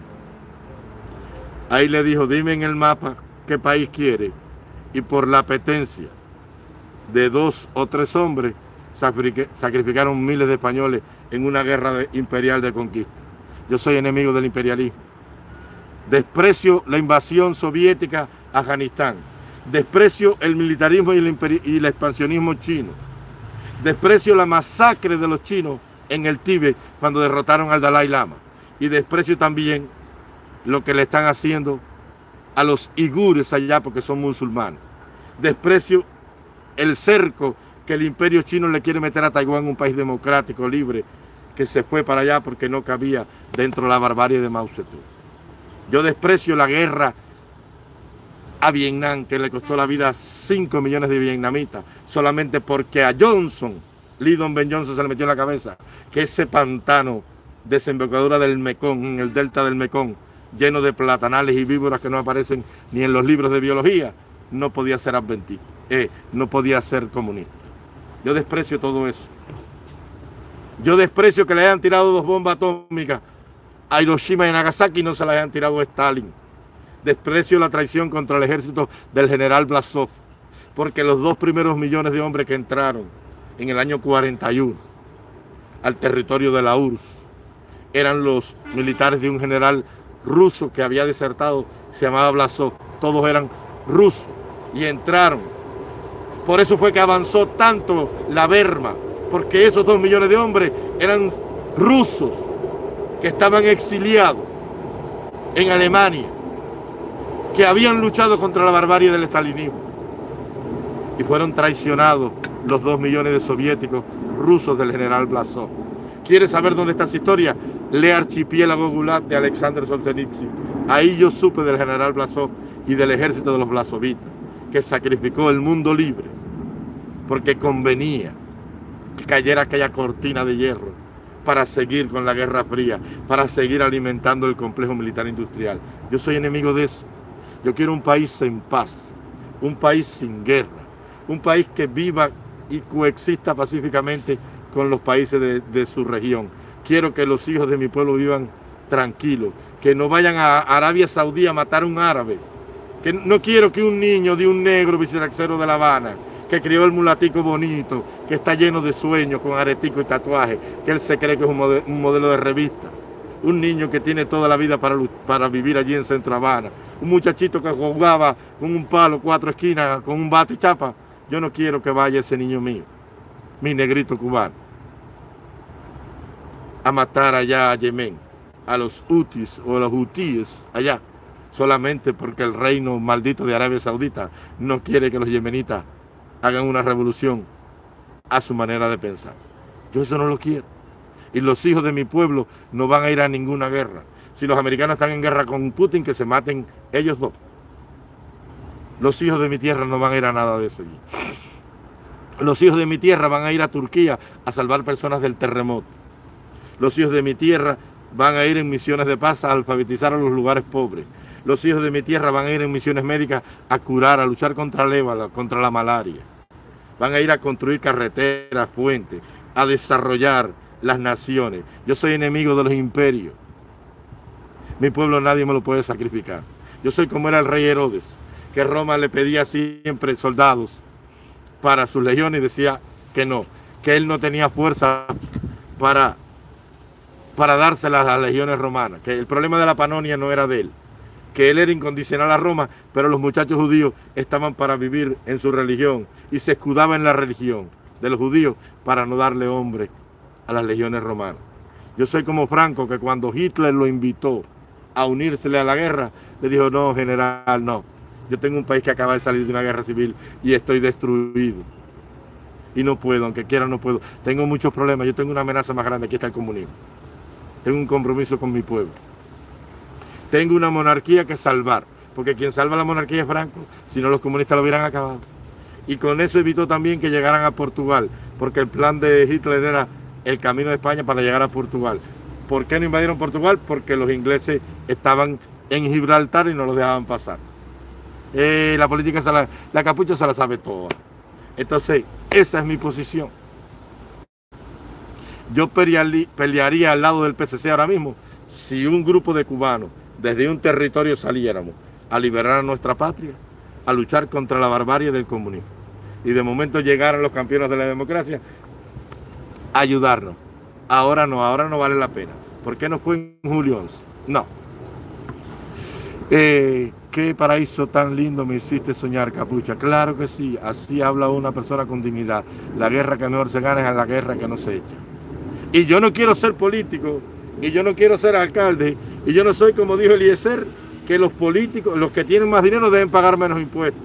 Ahí le dijo, dime en el mapa qué país quiere. Y por la apetencia de dos o tres hombres, sacrificaron miles de españoles en una guerra imperial de conquista. Yo soy enemigo del imperialismo. Desprecio la invasión soviética a Afganistán. Desprecio el militarismo y el, y el expansionismo chino. Desprecio la masacre de los chinos en el Tíbet cuando derrotaron al Dalai Lama. Y desprecio también lo que le están haciendo a los igures allá porque son musulmanes. Desprecio el cerco que el imperio chino le quiere meter a Taiwán, un país democrático, libre, que se fue para allá porque no cabía dentro de la barbarie de Mao Zedong. Yo desprecio la guerra a Vietnam, que le costó la vida a 5 millones de vietnamitas, solamente porque a Johnson, Lyndon Ben Johnson se le metió en la cabeza que ese pantano desembocadura del Mekong, en el delta del Mekong, lleno de platanales y víboras que no aparecen ni en los libros de biología, no podía ser adventista, eh, no podía ser comunista. Yo desprecio todo eso. Yo desprecio que le hayan tirado dos bombas atómicas a Hiroshima y Nagasaki y no se las hayan tirado a Stalin. Desprecio la traición contra el ejército del general Blasov, porque los dos primeros millones de hombres que entraron en el año 41 al territorio de la URSS eran los militares de un general ruso que había desertado, se llamaba Blasov. Todos eran rusos y entraron. Por eso fue que avanzó tanto la Berma, porque esos dos millones de hombres eran rusos que estaban exiliados en Alemania, que habían luchado contra la barbarie del estalinismo y fueron traicionados los dos millones de soviéticos rusos del general Blasov. ¿Quieres saber dónde está esa historia? Lee Archipiélago Gulag de Alexander Solzhenitsyn. Ahí yo supe del general Blasov y del ejército de los Blasovitas, que sacrificó el mundo libre, porque convenía que cayera aquella cortina de hierro para seguir con la Guerra Fría, para seguir alimentando el complejo militar industrial. Yo soy enemigo de eso. Yo quiero un país en paz, un país sin guerra, un país que viva y coexista pacíficamente con los países de, su región. Quiero que los hijos de mi pueblo vivan tranquilos, que no vayan a Arabia Saudí a matar a un árabe. Que no quiero que un niño de un negro vicelaxero de La Habana, que crió el mulatico bonito, que está lleno de sueños, con aretico y tatuaje, que él se cree que es un modelo, de revista. Un niño que tiene toda la vida para, para vivir allí en Centro Habana. Un muchachito que jugaba con un palo, cuatro esquinas, con un bate y chapa. Yo no quiero que vaya ese niño mío, mi negrito cubano a matar allá a Yemen, a los hutis o a los hutíes allá, solamente porque el reino maldito de Arabia Saudita no quiere que los yemenitas hagan una revolución a su manera de pensar. Yo eso no lo quiero. Y los hijos de mi pueblo no van a ir a ninguna guerra. Si los americanos están en guerra con Putin, que se maten ellos dos. Los hijos de mi tierra no van a ir a nada de eso. Los hijos de mi tierra van a ir a Turquía a salvar personas del terremoto. Los hijos de mi tierra van a ir en misiones de paz a alfabetizar a los lugares pobres. Los hijos de mi tierra van a ir en misiones médicas a curar, a luchar contra el ébola, contra la malaria. Van a ir a construir carreteras, puentes, a desarrollar las naciones. Yo soy enemigo de los imperios. Mi pueblo nadie me lo puede sacrificar. Yo soy como era el rey Herodes, que Roma le pedía siempre soldados para sus legiones y decía que no, que él no tenía fuerza para, para dárselas a las legiones romanas, que el problema de la Panonia no era de él, que él era incondicional a Roma, pero los muchachos judíos estaban para vivir en su religión y se escudaba en la religión de los judíos para no darle hombre a las legiones romanas. Yo soy como Franco, que cuando Hitler lo invitó a unírsele a la guerra, le dijo, no, general, no. Yo tengo un país que acaba de salir de una guerra civil y estoy destruido. Y no puedo, aunque quiera no puedo. Tengo muchos problemas, yo tengo una amenaza más grande, aquí está el comunismo. Tengo un compromiso con mi pueblo. Tengo una monarquía que salvar, porque quien salva la monarquía es Franco, si no los comunistas lo hubieran acabado. Y con eso evitó también que llegaran a Portugal, porque el plan de Hitler era el camino de España para llegar a Portugal. ¿Por qué no invadieron Portugal? Porque los ingleses estaban en Gibraltar y no los dejaban pasar. Eh, la política, la, la capucha se la sabe toda. Entonces, esa es mi posición. Yo pelearía al lado del PCC ahora mismo si un grupo de cubanos desde un territorio saliéramos a liberar a nuestra patria, a luchar contra la barbarie del comunismo. Y de momento llegaran los campeones de la democracia ayudarnos. Ahora no, ahora no vale la pena. ¿Por qué no fue en julio 11? No. Eh, qué paraíso tan lindo me hiciste soñar, Capucha. Claro que sí, así habla una persona con dignidad. La guerra que mejor se gana es la guerra que no se echa. Y yo no quiero ser político, y yo no quiero ser alcalde, y yo no soy como dijo Eliezer, que los políticos, los que tienen más dinero deben pagar menos impuestos.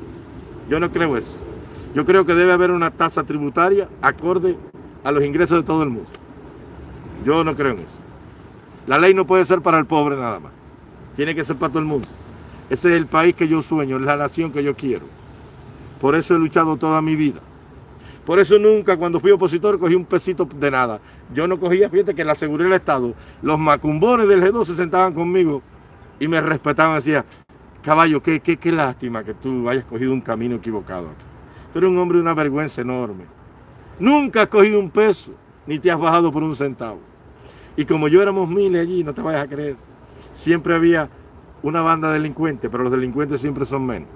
Yo no creo eso. Yo creo que debe haber una tasa tributaria acorde a los ingresos de todo el mundo. Yo no creo en eso. La ley no puede ser para el pobre nada más. Tiene que ser para todo el mundo. Ese es el país que yo sueño, es la nación que yo quiero. Por eso he luchado toda mi vida. Por eso nunca cuando fui opositor cogí un pesito de nada. Yo no cogía, fíjate que la seguridad del Estado, los macumbones del G2 se sentaban conmigo y me respetaban. Decía, caballo, qué, qué, qué lástima que tú hayas cogido un camino equivocado aquí. Tú eres un hombre de una vergüenza enorme. Nunca has cogido un peso, ni te has bajado por un centavo. Y como yo éramos miles allí, no te vayas a creer, siempre había una banda de delincuentes, pero los delincuentes siempre son menos.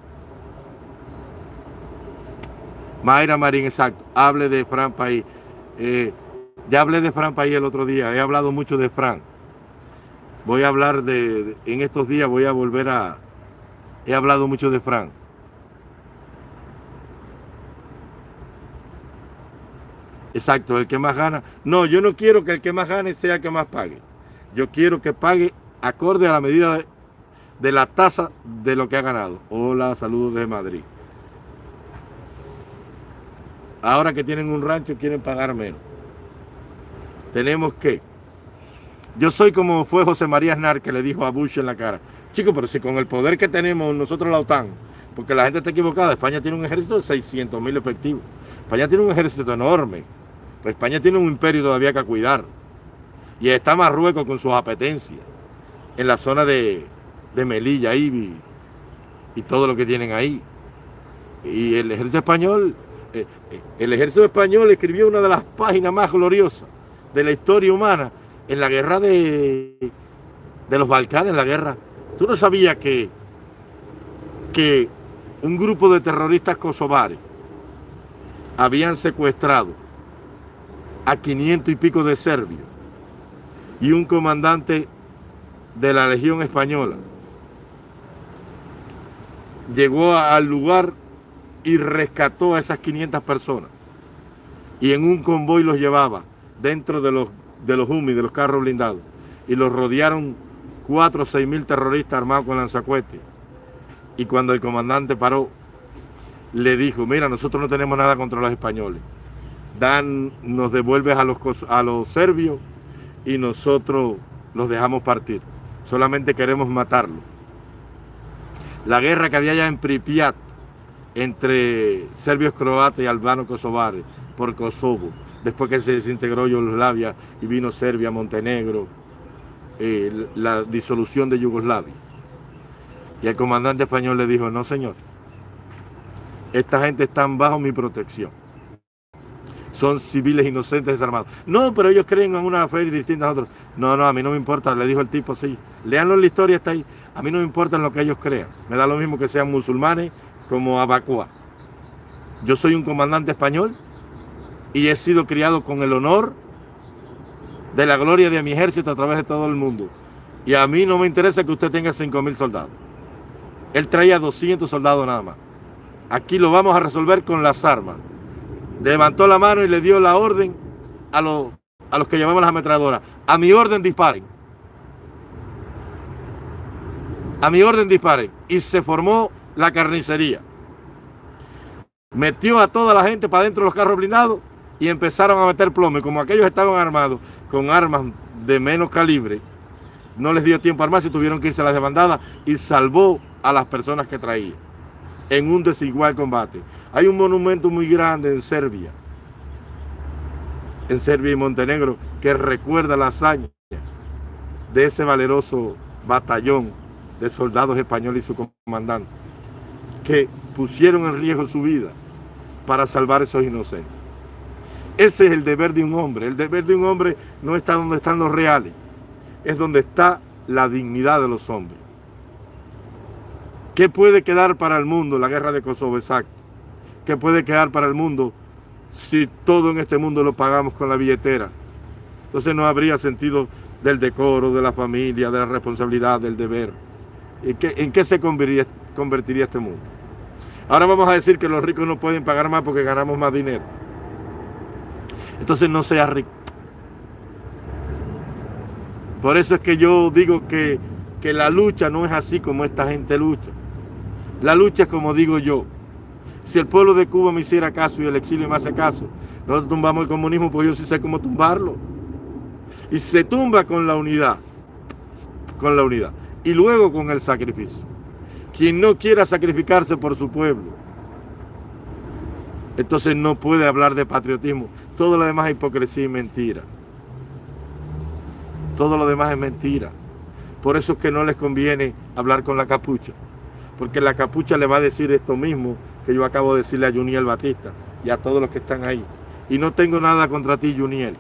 Mayra Marín, exacto. Hable de Fran País. Eh, ya hablé de Fran País el otro día. He hablado mucho de Fran. Voy a hablar de, en estos días voy a volver a... He hablado mucho de Fran. Exacto, el que más gana. No, yo no quiero que el que más gane sea el que más pague. Yo quiero que pague acorde a la medida de, la tasa de lo que ha ganado. Hola, saludos de Madrid. Ahora que tienen un rancho quieren pagar menos. Tenemos que... Yo soy como fue José María Aznar que le dijo a Bush en la cara. Chicos, pero si con el poder que tenemos nosotros la OTAN, porque la gente está equivocada, España tiene un ejército de 600 mil efectivos. España tiene un ejército enorme. España tiene un imperio todavía que cuidar. Y está Marruecos con sus apetencias. En la zona de, de Melilla, y todo lo que tienen ahí. Y el ejército español eh, eh, el ejército español escribió una de las páginas más gloriosas de la historia humana en la guerra de, de los Balcanes, la guerra. ¿Tú no sabías que, que un grupo de terroristas kosovares habían secuestrado a 500 y pico de serbios y un comandante de la Legión Española llegó al lugar y rescató a esas 500 personas. Y en un convoy los llevaba dentro de los, de los HUMI, de los carros blindados. Y los rodearon 4 o 6 mil terroristas armados con lanzacuetes. Y cuando el comandante paró, le dijo, mira, nosotros no tenemos nada contra los españoles. Dan, nos devuelves a los, a los serbios y nosotros los dejamos partir. Solamente queremos matarlos. La guerra que había allá en Pripyat entre serbios croatas y albanos kosovares por Kosovo, después que se desintegró Yugoslavia y vino Serbia, Montenegro, eh, la disolución de Yugoslavia. Y el comandante español le dijo, no señor, esta gente está bajo mi protección. Son civiles inocentes desarmados. No, pero ellos creen en una fe distinta a otros. No, no, a mí no me importa, le dijo el tipo, sí. Leanlo en la historia, está ahí. A mí no me importa lo que ellos crean. Me da lo mismo que sean musulmanes como Abacua. Yo soy un comandante español y he sido criado con el honor de la gloria de mi ejército a través de todo el mundo. Y a mí no me interesa que usted tenga 5 mil soldados. Él traía 200 soldados nada más. Aquí lo vamos a resolver con las armas. Levantó la mano y le dio la orden a los, a los que llamamos las ametralladoras. A mi orden disparen. A mi orden disparen. Y se formó la carnicería. Metió a toda la gente para dentro de los carros blindados y empezaron a meter plomo. Y como aquellos estaban armados con armas de menos calibre, no les dio tiempo a armarse, tuvieron que irse a las demandadas y salvó a las personas que traía en un desigual combate. Hay un monumento muy grande en Serbia, en Serbia y Montenegro, que recuerda la hazaña de ese valeroso batallón de soldados españoles y su comandante, que pusieron en riesgo su vida para salvar a esos inocentes. Ese es el deber de un hombre. El deber de un hombre no está donde están los reales, es donde está la dignidad de los hombres. ¿Qué puede quedar para el mundo la guerra de Kosovo? Exacto. ¿Qué puede quedar para el mundo si todo en este mundo lo pagamos con la billetera? Entonces no habría sentido del decoro, de la familia, de la responsabilidad, del deber. ¿En qué, en qué se convertiría, convertiría este mundo? Ahora vamos a decir que los ricos no pueden pagar más porque ganamos más dinero. Entonces no sea rico. Por eso es que yo digo que, que la lucha no es así como esta gente lucha. La lucha es como digo yo. Si el pueblo de Cuba me hiciera caso y el exilio me hace caso, nosotros tumbamos el comunismo, pues yo sí sé cómo tumbarlo. Y se tumba con la unidad, con la unidad. Y luego con el sacrificio. Quien no quiera sacrificarse por su pueblo, entonces no puede hablar de patriotismo. Todo lo demás es hipocresía y mentira. Todo lo demás es mentira. Por eso es que no les conviene hablar con la capucha porque la capucha le va a decir esto mismo que yo acabo de decirle a Juniel Batista y a todos los que están ahí. Y no tengo nada contra ti, Juniel.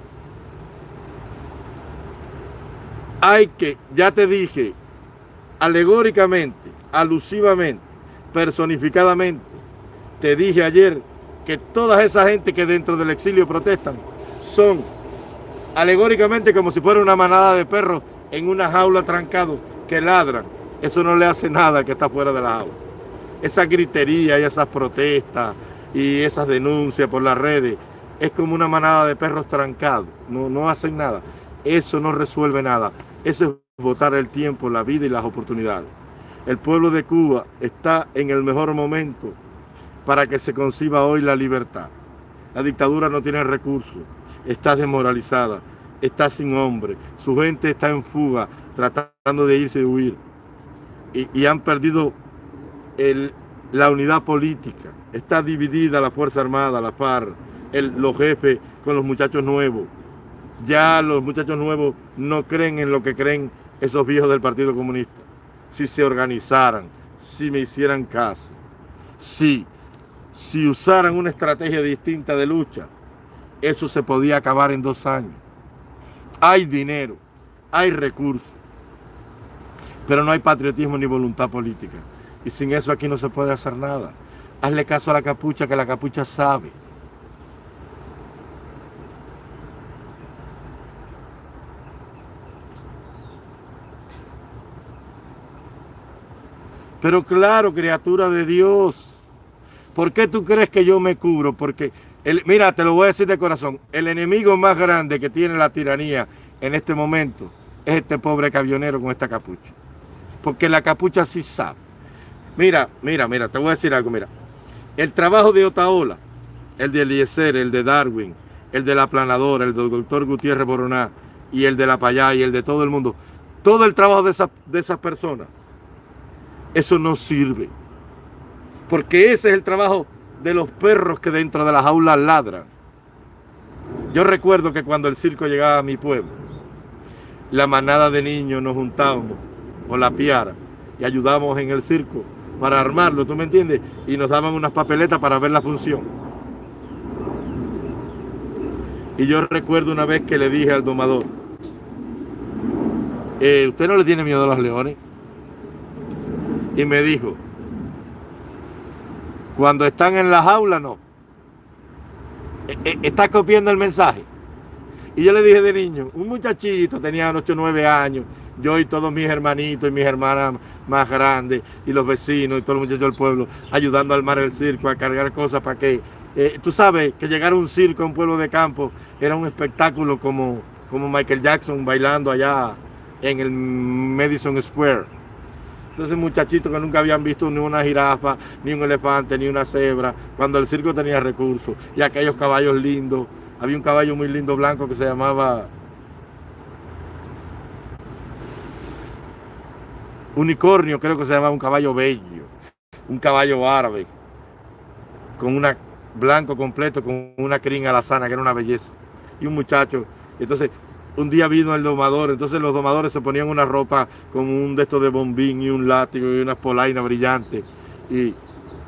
Hay que, ya te dije, alegóricamente, alusivamente, personificadamente, te dije ayer que toda esa gente que dentro del exilio protestan son alegóricamente como si fuera una manada de perros en una jaula trancado que ladran eso no le hace nada que está fuera de la agua. Esa gritería y esas protestas y esas denuncias por las redes es como una manada de perros trancados. No, no hacen nada. Eso no resuelve nada. Eso es votar el tiempo, la vida y las oportunidades. El pueblo de Cuba está en el mejor momento para que se conciba hoy la libertad. La dictadura no tiene recursos, está desmoralizada, está sin hombre, su gente está en fuga, tratando de irse y huir y, han perdido la unidad política. Está dividida la Fuerza Armada, la FARC, los jefes con los muchachos nuevos. Ya los muchachos nuevos no creen en lo que creen esos viejos del Partido Comunista. Si se organizaran, si me hicieran caso, si usaran una estrategia distinta de lucha, eso se podía acabar en dos años. Hay dinero, hay recursos pero no hay patriotismo ni voluntad política. Y sin eso aquí no se puede hacer nada. Hazle caso a la capucha, que la capucha sabe. Pero claro, criatura de Dios, ¿por qué tú crees que yo me cubro? Porque, mira, te lo voy a decir de corazón, el enemigo más grande que tiene la tiranía en este momento es este pobre camionero con esta capucha porque la capucha sí sabe. Mira, mira, mira, te voy a decir algo, mira. El trabajo de Otaola, el de Eliezer, el de Darwin, el de la planadora, el del doctor Gutiérrez Boroná y el de la Payá y el de todo el mundo, todo el trabajo de esas, de esas personas, eso no sirve. Porque ese es el trabajo de los perros que dentro de las aulas ladran. Yo recuerdo que cuando el circo llegaba a mi pueblo, la manada de niños nos juntábamos con la piara y ayudábamos en el circo para armarlo, ¿tú me entiendes? Y nos daban unas papeletas para ver la función. Y yo recuerdo una vez que le dije al domador, eh, ¿usted no le tiene miedo a los leones? Y me dijo, cuando están en la jaula, no. E, e, está copiando el mensaje. Y yo le dije de niño, un muchachito, tenía 8 o 9 años, yo y todos mis hermanitos y mis hermanas más grandes, y los vecinos y todos los muchachos del pueblo, ayudando a armar el circo, a cargar cosas para que... Eh, tú sabes que llegar a un circo a un pueblo de campo era un espectáculo como, como Michael Jackson bailando allá en el Madison Square. Entonces muchachitos que nunca habían visto ni una jirafa, ni un elefante, ni una cebra, cuando el circo tenía recursos, y aquellos caballos lindos. Había un caballo muy lindo blanco que se llamaba unicornio, creo que se llamaba un caballo bello, un caballo árabe, con una blanco completo, con una crin sana, que era una belleza. Y un muchacho, entonces un día vino el domador, entonces los domadores se ponían una ropa con un de estos de bombín y un látigo y unas polainas brillantes. Y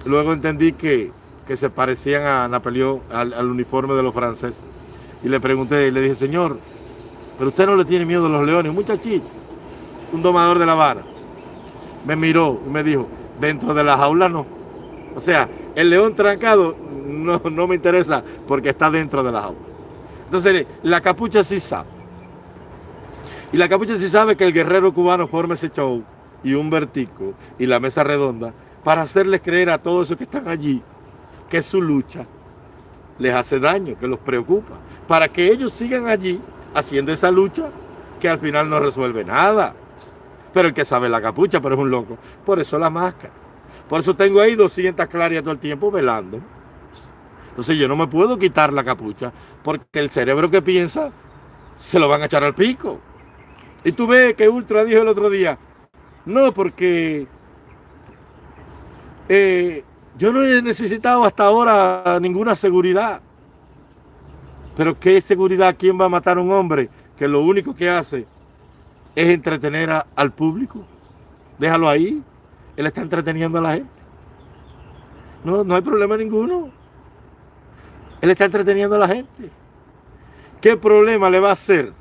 luego entendí que, que se parecían a Napoleón, al, uniforme de los franceses. Y le pregunté, y le dije, señor, pero usted no le tiene miedo a los leones, un muchachito, un domador de La Habana. Me miró y me dijo, dentro de la jaula no. O sea, el león trancado no, no me interesa porque está dentro de la jaula. Entonces, la capucha sí sabe. Y la capucha sí sabe que el guerrero cubano forma ese show y un vertico y la mesa redonda para hacerles creer a todos esos que están allí que su lucha les hace daño, que los preocupa, para que ellos sigan allí haciendo esa lucha que al final no resuelve nada. Pero el que sabe la capucha, pero es un loco. Por eso la máscara. Por eso tengo ahí 200 clarias todo el tiempo velando. Entonces yo no me puedo quitar la capucha porque el cerebro que piensa se lo van a echar al pico. Y tú ves que Ultra dijo el otro día, no, porque eh, yo no he necesitado hasta ahora ninguna seguridad. Pero ¿qué seguridad? ¿Quién va a matar a un hombre que lo único que hace es entretener al público? Déjalo ahí. Él está entreteniendo a la gente. No, no hay problema ninguno. Él está entreteniendo a la gente. ¿Qué problema le va a hacer?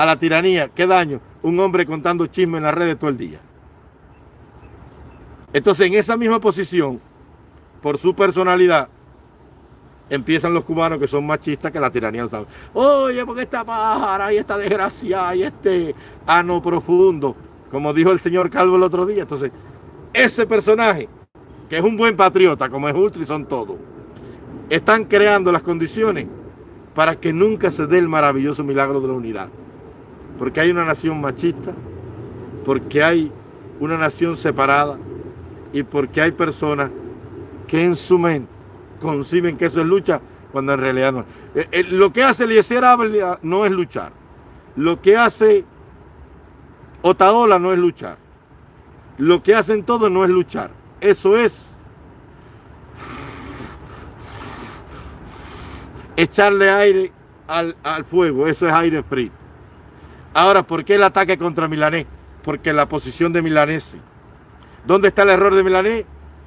a la tiranía, qué daño, un hombre contando chismes en las redes todo el día. Entonces, en esa misma posición, por su personalidad, empiezan los cubanos que son machistas que la tiranía no sabe. Oye, porque esta pájara y esta desgracia y este ano profundo, como dijo el señor Calvo el otro día. Entonces, ese personaje, que es un buen patriota, como es Ultra y son todos, están creando las condiciones para que nunca se dé el maravilloso milagro de la unidad porque hay una nación machista, porque hay una nación separada y porque hay personas que en su mente conciben que eso es lucha cuando en realidad no. Eh, eh, lo que hace Eliezer Ávila no es luchar. Lo que hace Otaola no es luchar. Lo que hacen todos no es luchar. Eso es echarle aire al, al fuego. Eso es aire frito. Ahora, ¿por qué el ataque contra Milanés? Porque la posición de Milanés. ¿Dónde está el error de Milanés?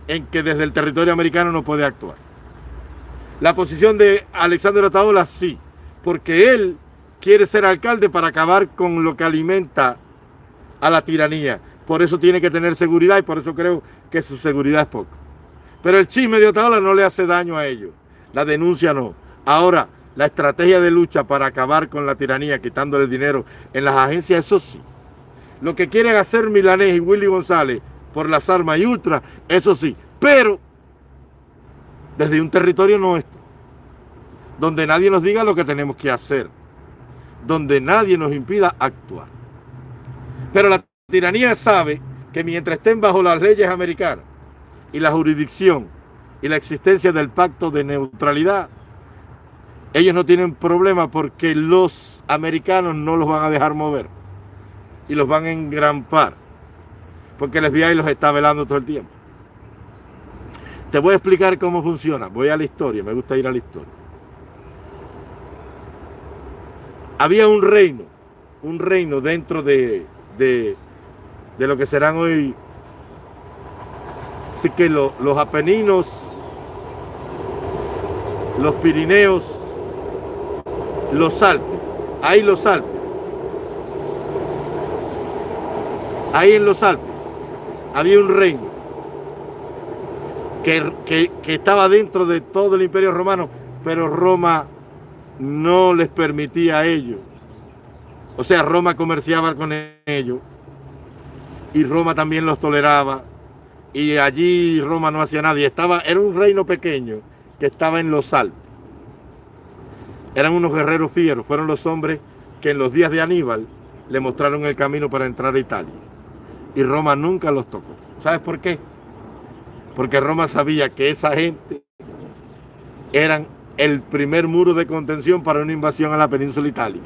En que desde el territorio americano no puede actuar. La posición de Alexander Otaola sí, porque él quiere ser alcalde para acabar con lo que alimenta a la tiranía. Por eso tiene que tener seguridad y por eso creo que su seguridad es poca. Pero el chisme de Otaola no le hace daño a ellos. La denuncia no. Ahora, la estrategia de lucha para acabar con la tiranía, quitándole el dinero en las agencias, eso sí. Lo que quieren hacer Milanés y Willy González por las armas y ultra, eso sí. Pero desde un territorio nuestro, donde nadie nos diga lo que tenemos que hacer, donde nadie nos impida actuar. Pero la tiranía sabe que mientras estén bajo las leyes americanas y la jurisdicción y la existencia del pacto de neutralidad, ellos no tienen problema porque los americanos no los van a dejar mover y los van a engrampar porque el FBI los está velando todo el tiempo. Te voy a explicar cómo funciona. Voy a la historia, me gusta ir a la historia. Había un reino, un reino dentro de, de, lo que serán hoy, así que los Apeninos, los Pirineos, los Alpes, ahí los Alpes, ahí en los Alpes, había un reino que, estaba dentro de todo el imperio romano, pero Roma no les permitía a ellos. O sea, Roma comerciaba con ellos y Roma también los toleraba y allí Roma no hacía nada. estaba, era un reino pequeño que estaba en los Alpes. Eran unos guerreros fieros, fueron los hombres que en los días de Aníbal le mostraron el camino para entrar a Italia. Y Roma nunca los tocó. ¿Sabes por qué? porque Roma sabía que esa gente eran el primer muro de contención para una invasión a la península itálica.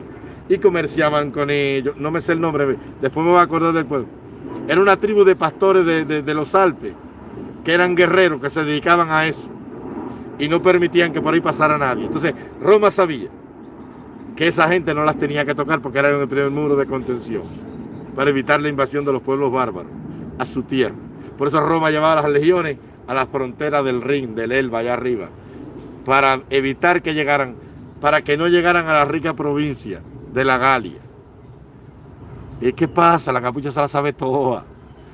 Y comerciaban con ellos, no me sé el nombre, después me voy a acordar del pueblo. Era una tribu de pastores de, los Alpes, que eran guerreros, que se dedicaban a eso. Y no permitían que por ahí pasara nadie. Entonces, Roma sabía que esa gente no las tenía que tocar porque eran el primer muro de contención, para evitar la invasión de los pueblos bárbaros a su tierra. Por eso Roma llevaba las legiones a la frontera del Rin, del Elba, allá arriba, para evitar que llegaran, para que no llegaran a la rica provincia de la Galia. ¿Y qué pasa? La capucha se la sabe toda.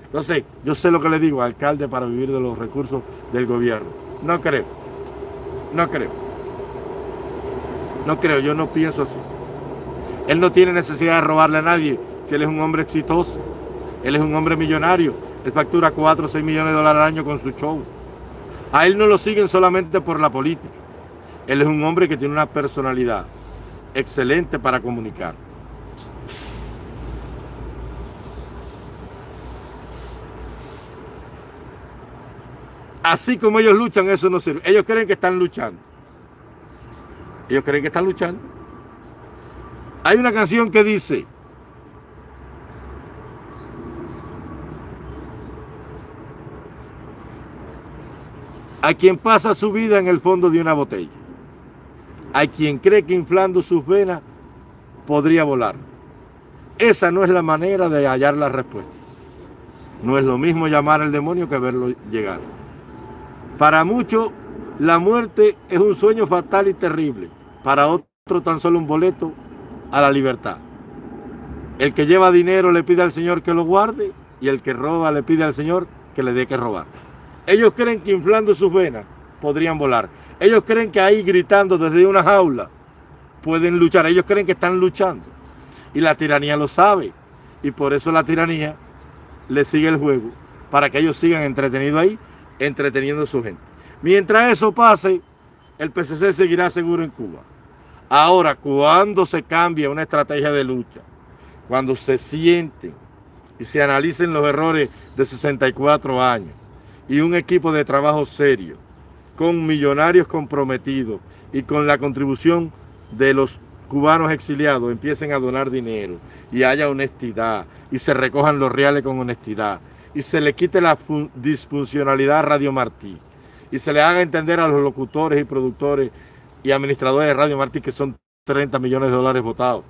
Entonces, yo sé lo que le digo, alcalde, para vivir de los recursos del gobierno. No creo. No creo. No creo, yo no pienso así. Él no tiene necesidad de robarle a nadie si él es un hombre exitoso. Él es un hombre millonario. Él factura 4 o 6 millones de dólares al año con su show. A él no lo siguen solamente por la política. Él es un hombre que tiene una personalidad excelente para comunicar. Así como ellos luchan, eso no sirve. Ellos creen que están luchando. Ellos creen que están luchando. Hay una canción que dice, a quien pasa su vida en el fondo de una botella, a quien cree que inflando sus venas podría volar. Esa no es la manera de hallar la respuesta. No es lo mismo llamar al demonio que verlo llegar. Para muchos, la muerte es un sueño fatal y terrible. Para otros, tan solo un boleto a la libertad. El que lleva dinero le pide al Señor que lo guarde y el que roba le pide al Señor que le dé que robar. Ellos creen que inflando sus venas podrían volar. Ellos creen que ahí gritando desde una jaula pueden luchar. Ellos creen que están luchando. Y la tiranía lo sabe. Y por eso la tiranía le sigue el juego. Para que ellos sigan entretenidos ahí, entreteniendo a su gente. Mientras eso pase, el PCC seguirá seguro en Cuba. Ahora, cuando se cambia una estrategia de lucha, cuando se sienten y se analicen los errores de 64 años, y un equipo de trabajo serio, con millonarios comprometidos y con la contribución de los cubanos exiliados empiecen a donar dinero y haya honestidad y se recojan los reales con honestidad y se le quite la disfuncionalidad a Radio Martí y se le haga entender a los locutores y productores y administradores de Radio Martí que son 30 millones de dólares votados.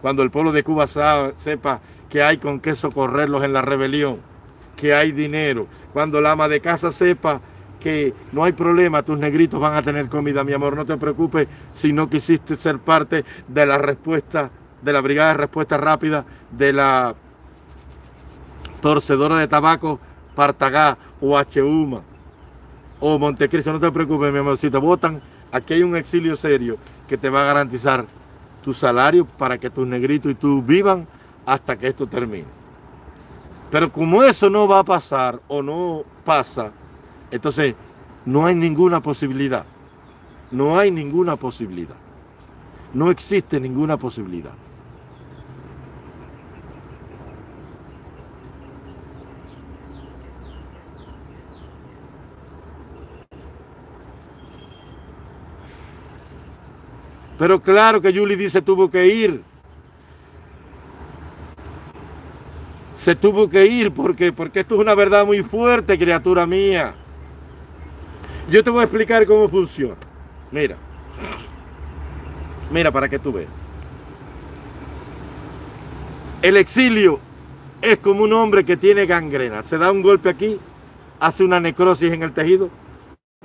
Cuando el pueblo de Cuba sepa que hay con qué socorrerlos en la rebelión que hay dinero. Cuando la ama de casa sepa que no hay problema, tus negritos van a tener comida, mi amor, no te preocupes si no quisiste ser parte de la respuesta, de la brigada de respuesta rápida de la torcedora de tabaco Partagá o Huma o Montecristo, no te preocupes, mi amor, si te votan, aquí hay un exilio serio que te va a garantizar tu salario para que tus negritos y tú vivan hasta que esto termine. Pero como eso no va a pasar o no pasa, entonces no hay ninguna posibilidad. No hay ninguna posibilidad. No existe ninguna posibilidad. Pero claro que Julie dice tuvo que ir. Se tuvo que ir porque, porque esto es una verdad muy fuerte, criatura mía. Yo te voy a explicar cómo funciona. Mira. Mira para que tú veas. El exilio es como un hombre que tiene gangrena. Se da un golpe aquí, hace una necrosis en el tejido,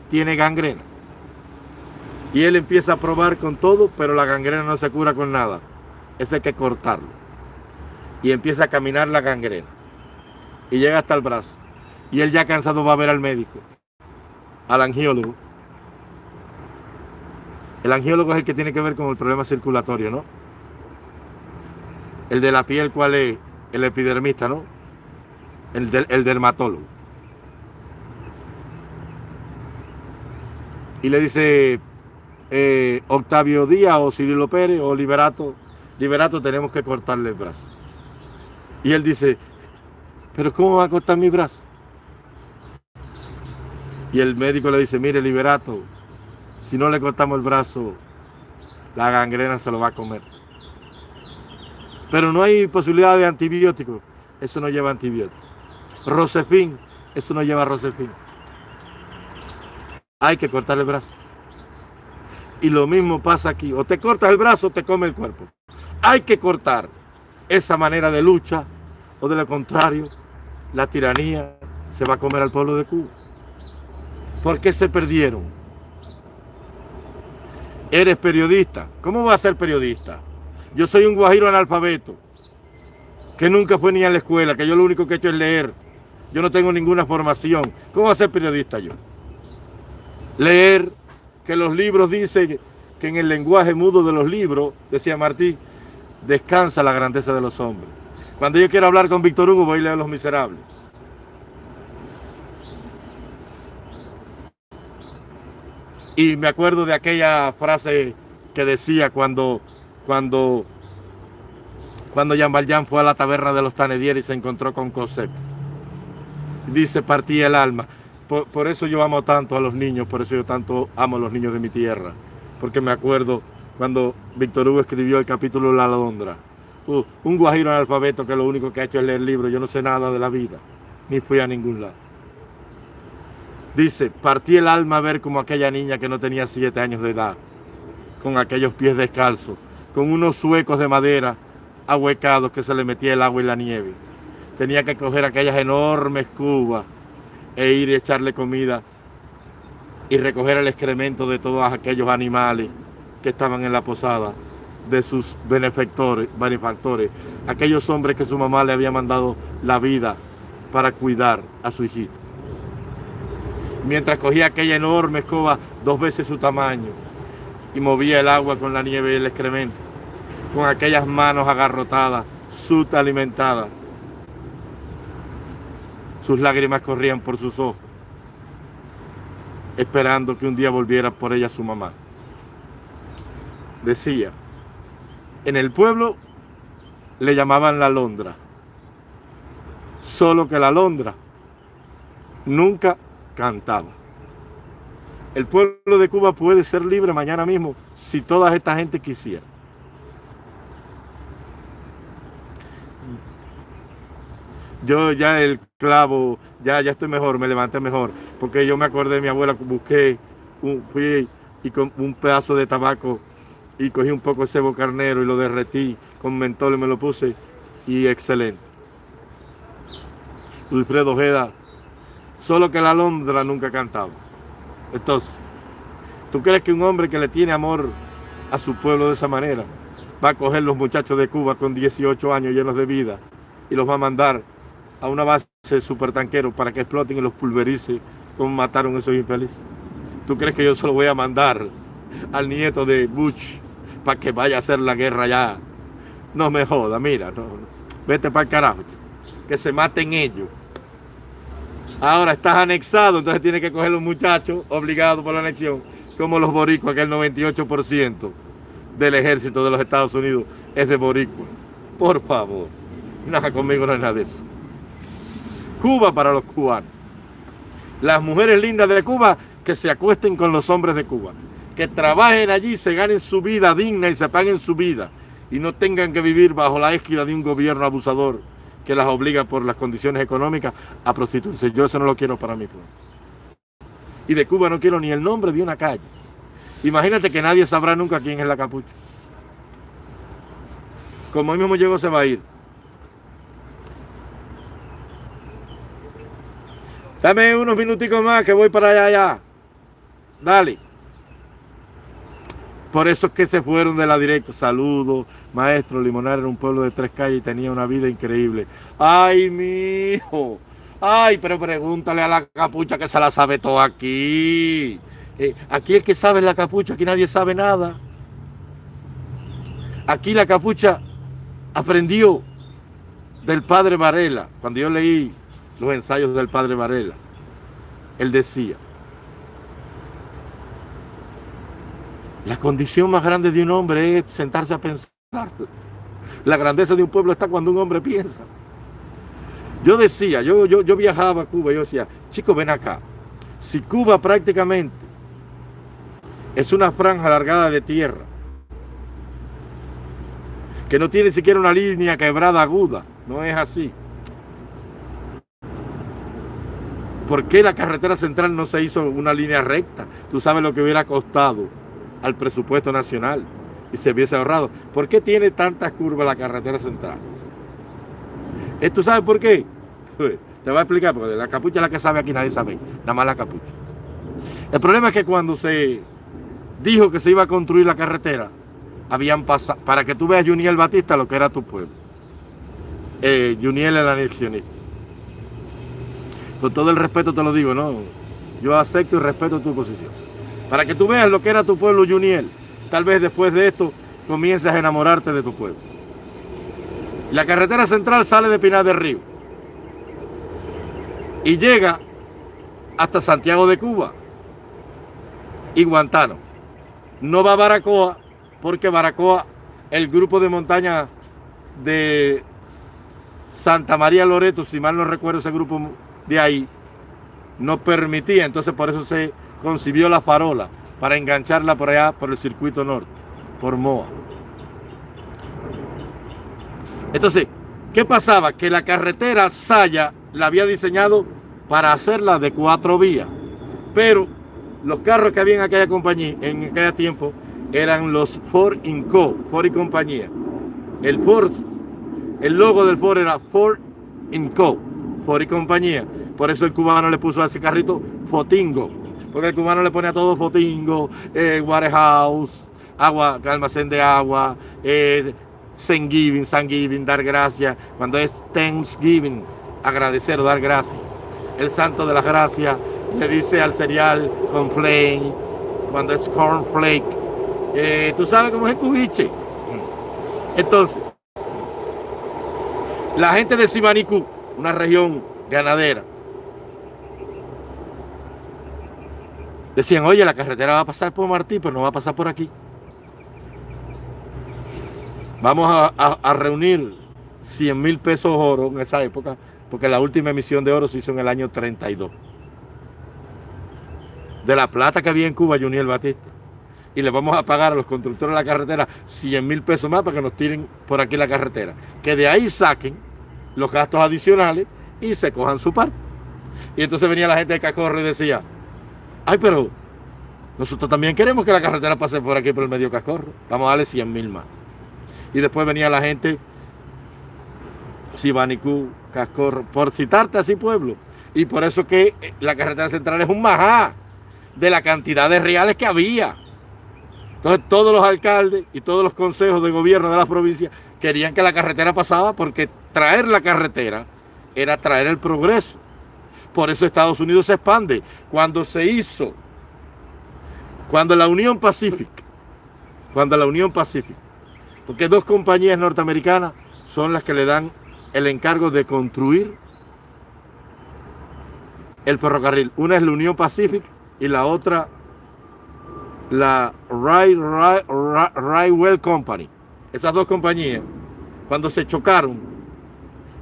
tiene gangrena. Y él empieza a probar con todo, pero la gangrena no se cura con nada. Eso hay que cortarlo. Y empieza a caminar la gangrena. Y llega hasta el brazo. Y él ya cansado va a ver al médico, al angiólogo. El angiólogo es el que tiene que ver con el problema circulatorio, ¿no? El de la piel, ¿cuál es? El epidermista, ¿no? El, el dermatólogo. Y le dice eh, Octavio Díaz o Cirilo Pérez o Liberato, Liberato tenemos que cortarle el brazo. Y él dice, pero ¿cómo va a cortar mi brazo? Y el médico le dice, mire Liberato, si no le cortamos el brazo, la gangrena se lo va a comer. Pero no hay posibilidad de antibiótico. Eso no lleva antibiótico. Rosefin, eso no lleva Rosefin. Hay que cortar el brazo. Y lo mismo pasa aquí. O te cortas el brazo o te come el cuerpo. Hay que cortar esa manera de lucha o de lo contrario, la tiranía se va a comer al pueblo de Cuba. ¿Por qué se perdieron? Eres periodista. ¿Cómo vas a ser periodista? Yo soy un guajiro analfabeto, que nunca fue ni a la escuela, que yo lo único que he hecho es leer. Yo no tengo ninguna formación. ¿Cómo va a ser periodista yo? Leer, que los libros dicen que en el lenguaje mudo de los libros, decía Martí, descansa la grandeza de los hombres. Cuando yo quiero hablar con Víctor Hugo, voy a leer Los Miserables. Y me acuerdo de aquella frase que decía cuando, cuando, cuando Jean Valjean fue a la taberna de los Tanedier y se encontró con Cosette. Dice, partí el alma. Por, eso yo amo tanto a los niños, por eso yo tanto amo a los niños de mi tierra. Porque me acuerdo cuando Víctor Hugo escribió el capítulo La Londra. Uh, un guajiro analfabeto que lo único que ha hecho es leer libros. Yo no sé nada de la vida, ni fui a ningún lado. Dice, partí el alma a ver como aquella niña que no tenía siete años de edad, con aquellos pies descalzos, con unos suecos de madera ahuecados que se le metía el agua y la nieve. Tenía que coger aquellas enormes cubas e ir y echarle comida y recoger el excremento de todos aquellos animales que estaban en la posada, de sus benefactores, benefactores, aquellos hombres que su mamá le había mandado la vida para cuidar a su hijito mientras cogía aquella enorme escoba dos veces su tamaño y movía el agua con la nieve y el excremento, con aquellas manos agarrotadas, suta alimentada. Sus lágrimas corrían por sus ojos, esperando que un día volviera por ella su mamá. Decía, en el pueblo le llamaban la Londra, solo que la Londra nunca cantaba. El pueblo de Cuba puede ser libre mañana mismo si toda esta gente quisiera. Yo ya el clavo, ya, ya estoy mejor, me levanté mejor, porque yo me acordé de mi abuela, busqué, un, fui y con un pedazo de tabaco y cogí un poco de cebo carnero y lo derretí con mentol y me lo puse y excelente. Wilfredo Ojeda Solo que la Londra nunca cantaba. Entonces, ¿tú crees que un hombre que le tiene amor a su pueblo de esa manera va a coger los muchachos de Cuba con 18 años llenos de vida y los va a mandar a una base supertanquero para que exploten y los pulverice como mataron esos infelices? ¿Tú crees que yo solo voy a mandar al nieto de Bush para que vaya a hacer la guerra allá? No me joda, mira, vete para el carajo, que se maten ellos. Ahora estás anexado, entonces tienes que coger los muchachos obligados por la anexión, como los boricuas, que el 98% del ejército de los Estados Unidos es de boricua. Por favor, nada conmigo no es nada de eso. Cuba para los cubanos. Las mujeres lindas de Cuba que se acuesten con los hombres de Cuba. Que trabajen allí, se ganen su vida digna y se paguen su vida. Y no tengan que vivir bajo la égida de un gobierno abusador que las obliga por las condiciones económicas a prostituirse. Yo eso no lo quiero para mí. Y de Cuba no quiero ni el nombre de una calle. Imagínate que nadie sabrá nunca quién es la capucha. Como él mismo llegó, se va a ir. Dame unos minuticos más que voy para allá, allá. Dale. Por eso es que se fueron de la directa. Saludos, maestro. Limonar era un pueblo de tres calles y tenía una vida increíble. Ay, mi hijo. Ay, pero pregúntale a la capucha que se la sabe todo aquí. Eh, aquí el que sabe la capucha, aquí nadie sabe nada. Aquí la capucha aprendió del padre Varela. Cuando yo leí los ensayos del padre Varela, él decía, la condición más grande de un hombre es sentarse a pensar. La grandeza de un pueblo está cuando un hombre piensa. Yo decía, yo, yo, yo viajaba a Cuba, yo decía, chicos, ven acá. Si Cuba prácticamente es una franja alargada de tierra, que no tiene siquiera una línea quebrada aguda, no es así. ¿Por qué la carretera central no se hizo una línea recta? Tú sabes lo que hubiera costado al presupuesto nacional y se hubiese ahorrado. ¿Por qué tiene tantas curvas la carretera central? Eh, ¿Tú sabes por qué? Te voy a explicar, porque la capucha es la que sabe aquí, nadie sabe, nada más la capucha. El problema es que cuando se dijo que se iba a construir la carretera, habían pasado, para que tú veas Juniel Batista lo que era tu pueblo. Eh, Juniel el anexionista. Con todo el respeto te lo digo, ¿no? Yo acepto y respeto tu posición. Para que tú veas lo que era tu pueblo, Juniel. Tal vez después de esto comiences a enamorarte de tu pueblo. La carretera central sale de Pinar del Río y llega hasta Santiago de Cuba y Guantánamo. No va a Baracoa porque Baracoa, el grupo de montaña de Santa María Loreto, si mal no recuerdo ese grupo de ahí, no permitía, entonces por eso se concibió la farola, para engancharla por allá, por el circuito norte, por Moa. Entonces, ¿qué pasaba? Que la carretera Saya la había diseñado para hacerla de cuatro vías, pero los carros que había en aquella compañía, en aquel tiempo, eran los Ford Inco, Ford y compañía. El Ford, el logo del Ford era Ford Inco, Ford y compañía. Por eso el cubano le puso a ese carrito Fotingo, porque el cubano le pone a todo Fotingo, eh, Warehouse, agua, almacén de agua, eh, Thanksgiving, Thanksgiving, dar gracias, cuando es Thanksgiving, agradecer o dar gracias. El santo de la gracia le dice al cereal con flame, cuando es cornflake. Eh, ¿Tú sabes cómo es el cubiche? Entonces, la gente de Simanicú, una región ganadera, decían, oye, la carretera va a pasar por Martí, pero no va a pasar por aquí. Vamos a, reunir 100 mil pesos oro en esa época, porque la última emisión de oro se hizo en el año 32. De la plata que había en Cuba, Juniel Batista. Y le vamos a pagar a los constructores de la carretera 100 mil pesos más para que nos tiren por aquí la carretera. Que de ahí saquen los gastos adicionales y se cojan su parte. Y entonces venía la gente de Cacorro y decía, ay, pero nosotros también queremos que la carretera pase por aquí por el medio Cacorro. Vamos a darle 100 mil más y después venía la gente, Sibanicú, Cascorro, por citarte así pueblo. Y por eso que la carretera central es un majá de la cantidad de reales que había. Entonces todos los alcaldes y todos los consejos de gobierno de la provincia querían que la carretera pasaba porque traer la carretera era traer el progreso. Por eso Estados Unidos se expande. Cuando se hizo, cuando la Unión Pacífica, cuando la Unión Pacífica porque dos compañías norteamericanas son las que le dan el encargo de construir el ferrocarril. Una es la Unión Pacific y la otra la Railway Company. Esas dos compañías, cuando se chocaron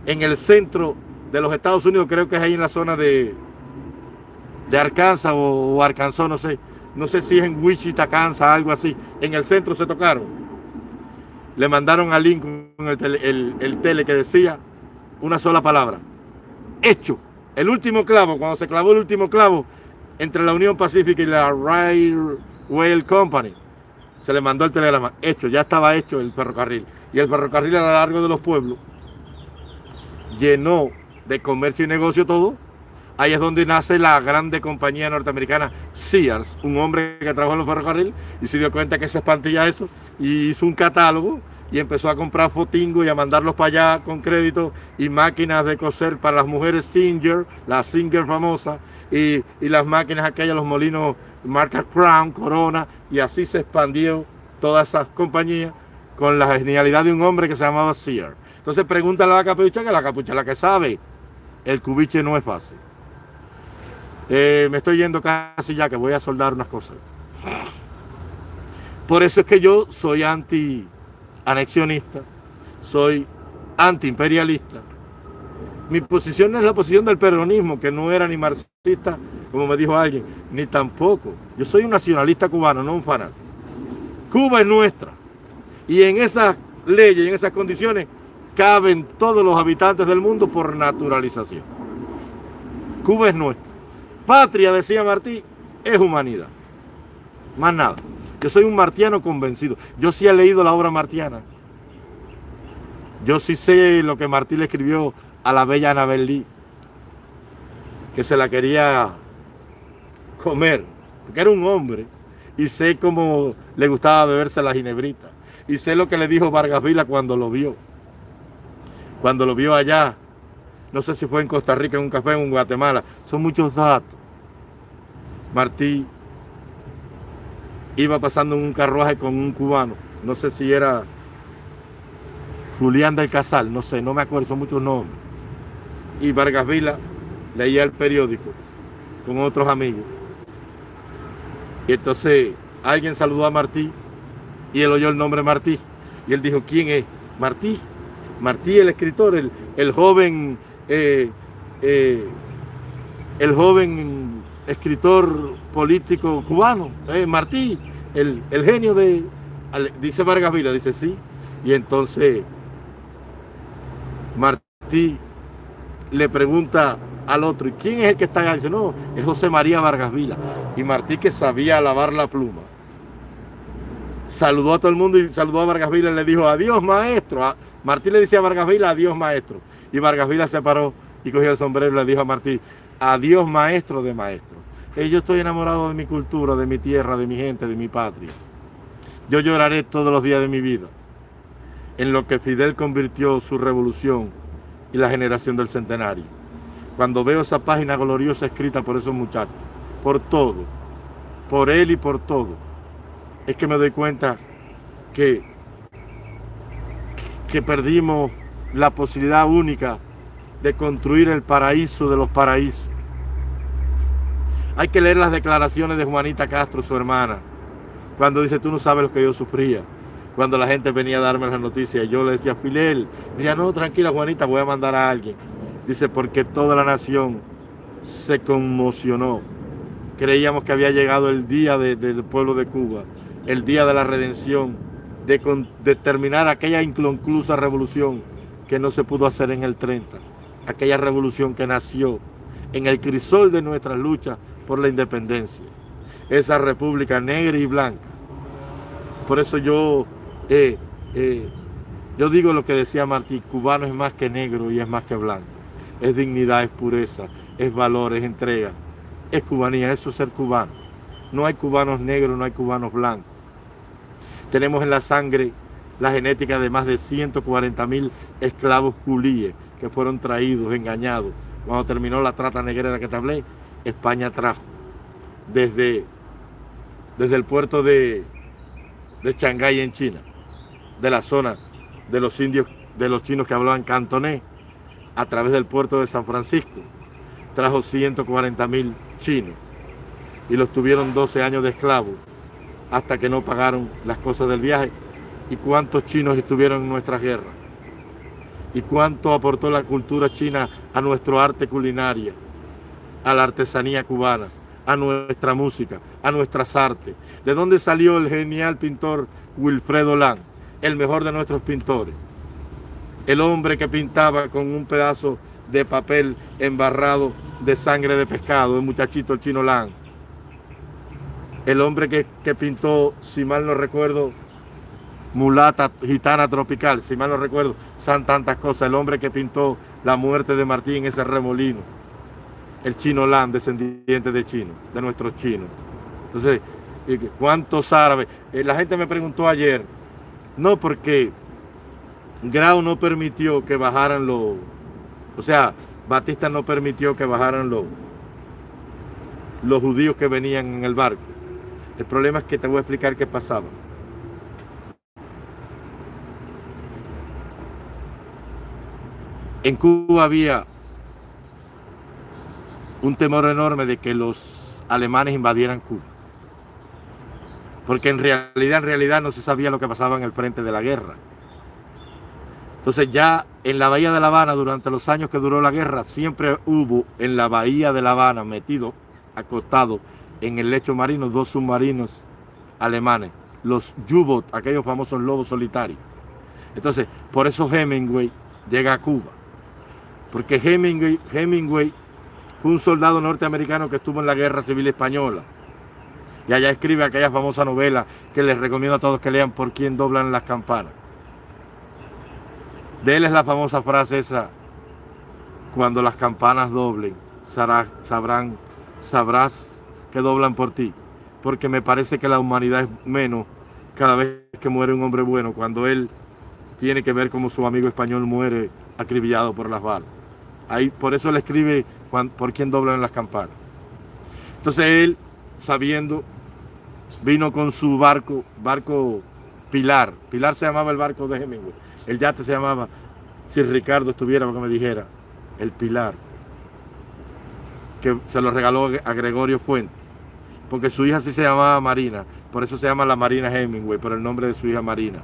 en el centro de los Estados Unidos, creo que es ahí en la zona de, de Arkansas o, Arkansas, no sé, no sé si es en Wichita, Kansas, algo así, en el centro se tocaron le mandaron a Lincoln el, el, tele que decía una sola palabra. Hecho. El último clavo, cuando se clavó el último clavo, entre la Unión Pacífica y la Railway Company. Se le mandó el telegrama, hecho, ya estaba hecho el ferrocarril. Y el ferrocarril a lo largo de los pueblos llenó de comercio y negocio todo. Ahí es donde nace la grande compañía norteamericana Sears, un hombre que trabajó en los ferrocarriles y se dio cuenta que se espantilla eso y hizo un catálogo y empezó a comprar fotingos y a mandarlos para allá con crédito y máquinas de coser para las mujeres Singer, la Singer famosa, y, las máquinas aquellas, los molinos marca Crown, Corona, y así se expandió todas esas compañías con la genialidad de un hombre que se llamaba Sears. Entonces pregúntale a la capucha, que la capucha es la que sabe. El cubiche no es fácil. Eh, me estoy yendo casi ya, que voy a soldar unas cosas. Por eso es que yo soy anti anexionista, soy antiimperialista. Mi posición es la posición del peronismo, que no era ni marxista, como me dijo alguien, ni tampoco. Yo soy un nacionalista cubano, no un fanático. Cuba es nuestra. Y en esas leyes en esas condiciones caben todos los habitantes del mundo por naturalización. Cuba es nuestra. Patria, decía Martí, es humanidad. Más nada. Yo soy un martiano convencido. Yo sí he leído la obra martiana. Yo sí sé lo que Martí le escribió a la bella Anabel Lee, que se la quería comer, porque era un hombre, y sé cómo le gustaba beberse la ginebrita, y sé lo que le dijo Vargas Vila cuando lo vio, cuando lo vio allá, no sé si fue en Costa Rica, en un café, en Guatemala, son muchos datos. Martí iba pasando en un carruaje con un cubano, no sé si era Julián del Casal, no sé, no me acuerdo, son muchos nombres. Y Vargas Vila leía el periódico con otros amigos. Y entonces alguien saludó a Martí y él oyó el nombre Martí. Y él dijo, ¿quién es? Martí. Martí, el escritor, el, el joven, eh, eh, el joven escritor político cubano, eh, Martí, el, el, genio de, dice Vargas Vila, dice sí, y entonces Martí le pregunta al otro, ¿y quién es el que está allá? Dice, no, es José María Vargas Vila, y Martí que sabía lavar la pluma, saludó a todo el mundo y saludó a Vargas Vila y le dijo, adiós maestro, Martí le decía a Vargas Vila, adiós maestro, y Vargas Vila se paró y cogió el sombrero y le dijo a Martí, adiós maestro de maestro. Eh, yo estoy enamorado de mi cultura, de mi tierra, de mi gente, de mi patria. Yo lloraré todos los días de mi vida en lo que Fidel convirtió su revolución y la generación del centenario. Cuando veo esa página gloriosa escrita por esos muchachos, por todo, por él y por todo, es que me doy cuenta que, que perdimos la posibilidad única de construir el paraíso de los paraísos hay que leer las declaraciones de Juanita Castro, su hermana, cuando dice, tú no sabes lo que yo sufría. Cuando la gente venía a darme las noticias, yo le decía, Filel, mira, no, tranquila Juanita, voy a mandar a alguien. Dice, porque toda la nación se conmocionó. Creíamos que había llegado el día del pueblo de Cuba, el día de la redención, de, de terminar aquella inconclusa revolución que no se pudo hacer en el 30. Aquella revolución que nació en el crisol de nuestras luchas por la independencia. Esa república negra y blanca. Por eso yo, eh, eh, yo digo lo que decía Martí, cubano es más que negro y es más que blanco. Es dignidad, es pureza, es valor, es entrega. Es cubanía, eso es ser cubano. No hay cubanos negros, no hay cubanos blancos. Tenemos en la sangre la genética de más de 140 mil esclavos culíes que fueron traídos, engañados. Cuando terminó la trata negrera que te hablé, España trajo desde, desde el puerto de, de Shanghái en China, de la zona de los indios, de los chinos que hablaban cantonés, a través del puerto de San Francisco, trajo 140 mil chinos y los tuvieron 12 años de esclavos hasta que no pagaron las cosas del viaje. ¿Y cuántos chinos estuvieron en nuestra guerra? ¿Y cuánto aportó la cultura china a nuestro arte culinaria? a la artesanía cubana, a nuestra música, a nuestras artes. ¿De dónde salió el genial pintor Wilfredo Lang, el mejor de nuestros pintores? El hombre que pintaba con un pedazo de papel embarrado de sangre de pescado, el muchachito chino Lang, el hombre que, que pintó, si mal no recuerdo, mulata gitana tropical, si mal no recuerdo, son tantas cosas. El hombre que pintó la muerte de Martín en ese remolino, el chino Lan, descendiente de chino, de nuestros chinos. Entonces, ¿cuántos árabes? Eh, la gente me preguntó ayer, no porque Grau no permitió que bajaran los, o sea, Batista no permitió que bajaran los, los judíos que venían en el barco. El problema es que te voy a explicar qué pasaba. En Cuba había un temor enorme de que los alemanes invadieran Cuba. Porque en realidad, en realidad no se sabía lo que pasaba en el frente de la guerra. Entonces ya en la bahía de La Habana, durante los años que duró la guerra, siempre hubo en la bahía de La Habana, metido, acostado en el lecho marino, dos submarinos alemanes, los U-Boat, aquellos famosos lobos solitarios. Entonces, por eso Hemingway llega a Cuba porque Hemingway, Hemingway fue un soldado norteamericano que estuvo en la Guerra Civil Española. Y allá escribe aquella famosa novela que les recomiendo a todos que lean por quién doblan las campanas. De él es la famosa frase esa, cuando las campanas doblen, sabrás que doblan por ti. Porque me parece que la humanidad es menos cada vez que muere un hombre bueno, cuando él tiene que ver cómo su amigo español muere acribillado por las balas por eso él escribe por quién doblan las campanas. Entonces él, sabiendo, vino con su barco, barco Pilar. Pilar se llamaba el barco de Hemingway. El yate se llamaba, si Ricardo estuviera, que me dijera, el Pilar. Que se lo regaló a Gregorio Fuente. Porque su hija sí se llamaba Marina. Por eso se llama la Marina Hemingway, por el nombre de su hija Marina.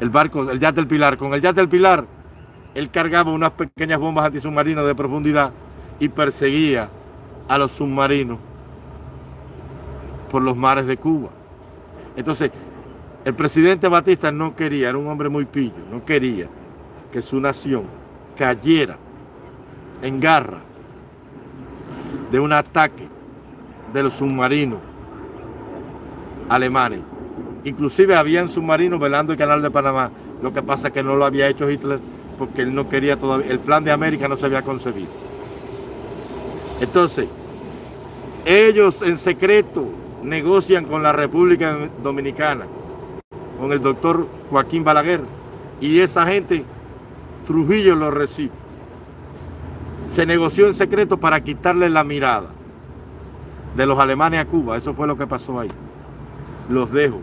El barco, el yate del Pilar. Con el yate del Pilar él cargaba unas pequeñas bombas antisubmarinas de profundidad y perseguía a los submarinos por los mares de Cuba. Entonces, el presidente Batista no quería, era un hombre muy pillo, no quería que su nación cayera en garra de un ataque de los submarinos alemanes. Inclusive habían submarinos velando el canal de Panamá. Lo que pasa es que no lo había hecho Hitler porque él no quería todavía, el plan de América no se había concebido. Entonces, ellos en secreto negocian con la República Dominicana, con el doctor Joaquín Balaguer, y esa gente, Trujillo lo recibe. Se negoció en secreto para quitarle la mirada de los alemanes a Cuba. Eso fue lo que pasó ahí. Los dejo.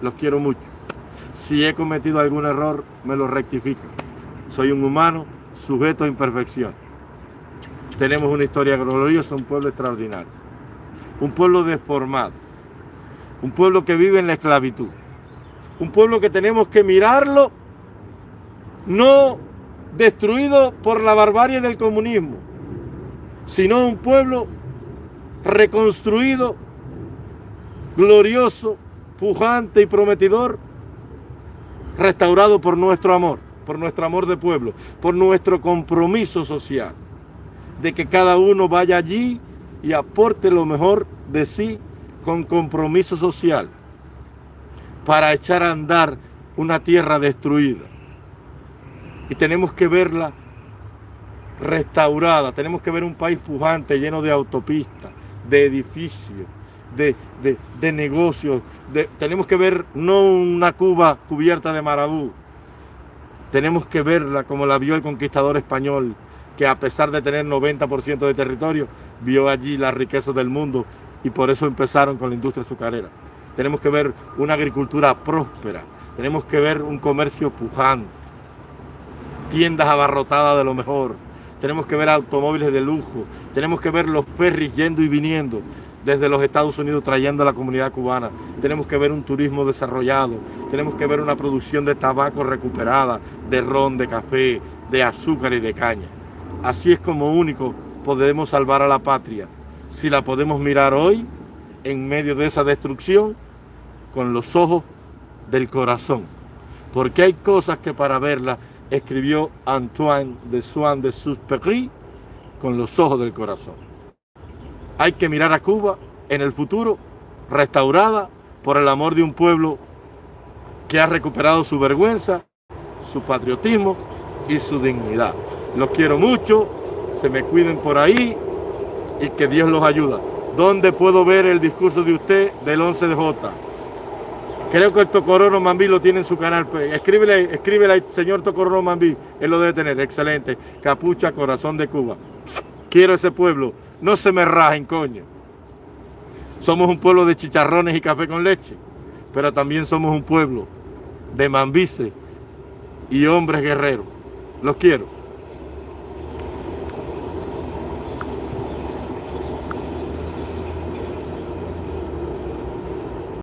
Los quiero mucho. Si he cometido algún error, me lo rectifico. Soy un humano sujeto a imperfección. Tenemos una historia gloriosa, un pueblo extraordinario. Un pueblo deformado. Un pueblo que vive en la esclavitud. Un pueblo que tenemos que mirarlo no destruido por la barbarie del comunismo, sino un pueblo reconstruido, glorioso, pujante y prometedor, restaurado por nuestro amor por nuestro amor de pueblo, por nuestro compromiso social, de que cada uno vaya allí y aporte lo mejor de sí con compromiso social para echar a andar una tierra destruida. Y tenemos que verla restaurada, tenemos que ver un país pujante, lleno de autopistas, de edificios, de, de, negocios, tenemos que ver no una Cuba cubierta de marabú, tenemos que verla como la vio el conquistador español, que a pesar de tener 90% de territorio, vio allí la riqueza del mundo y por eso empezaron con la industria azucarera. Tenemos que ver una agricultura próspera, tenemos que ver un comercio pujante, tiendas abarrotadas de lo mejor, tenemos que ver automóviles de lujo, tenemos que ver los ferries yendo y viniendo, desde los Estados Unidos trayendo a la comunidad cubana. Tenemos que ver un turismo desarrollado, tenemos que ver una producción de tabaco recuperada, de ron, de café, de azúcar y de caña. Así es como único podemos salvar a la patria. Si la podemos mirar hoy, en medio de esa destrucción, con los ojos del corazón. Porque hay cosas que para verlas escribió Antoine de Swan de Suspéry con los ojos del corazón. Hay que mirar a Cuba en el futuro restaurada por el amor de un pueblo que ha recuperado su vergüenza, su patriotismo y su dignidad. Los quiero mucho, se me cuiden por ahí y que Dios los ayuda. ¿Dónde puedo ver el discurso de usted del 11 de J? Creo que el Tocorono Mambí lo tiene en su canal. Pues, escríbele, escríbele señor Tocorono Mambí. Él lo debe tener. Excelente. Capucha, corazón de Cuba. Quiero ese pueblo. No se me rajen, coño. Somos un pueblo de chicharrones y café con leche. Pero también somos un pueblo de mambices y hombres guerreros. Los quiero.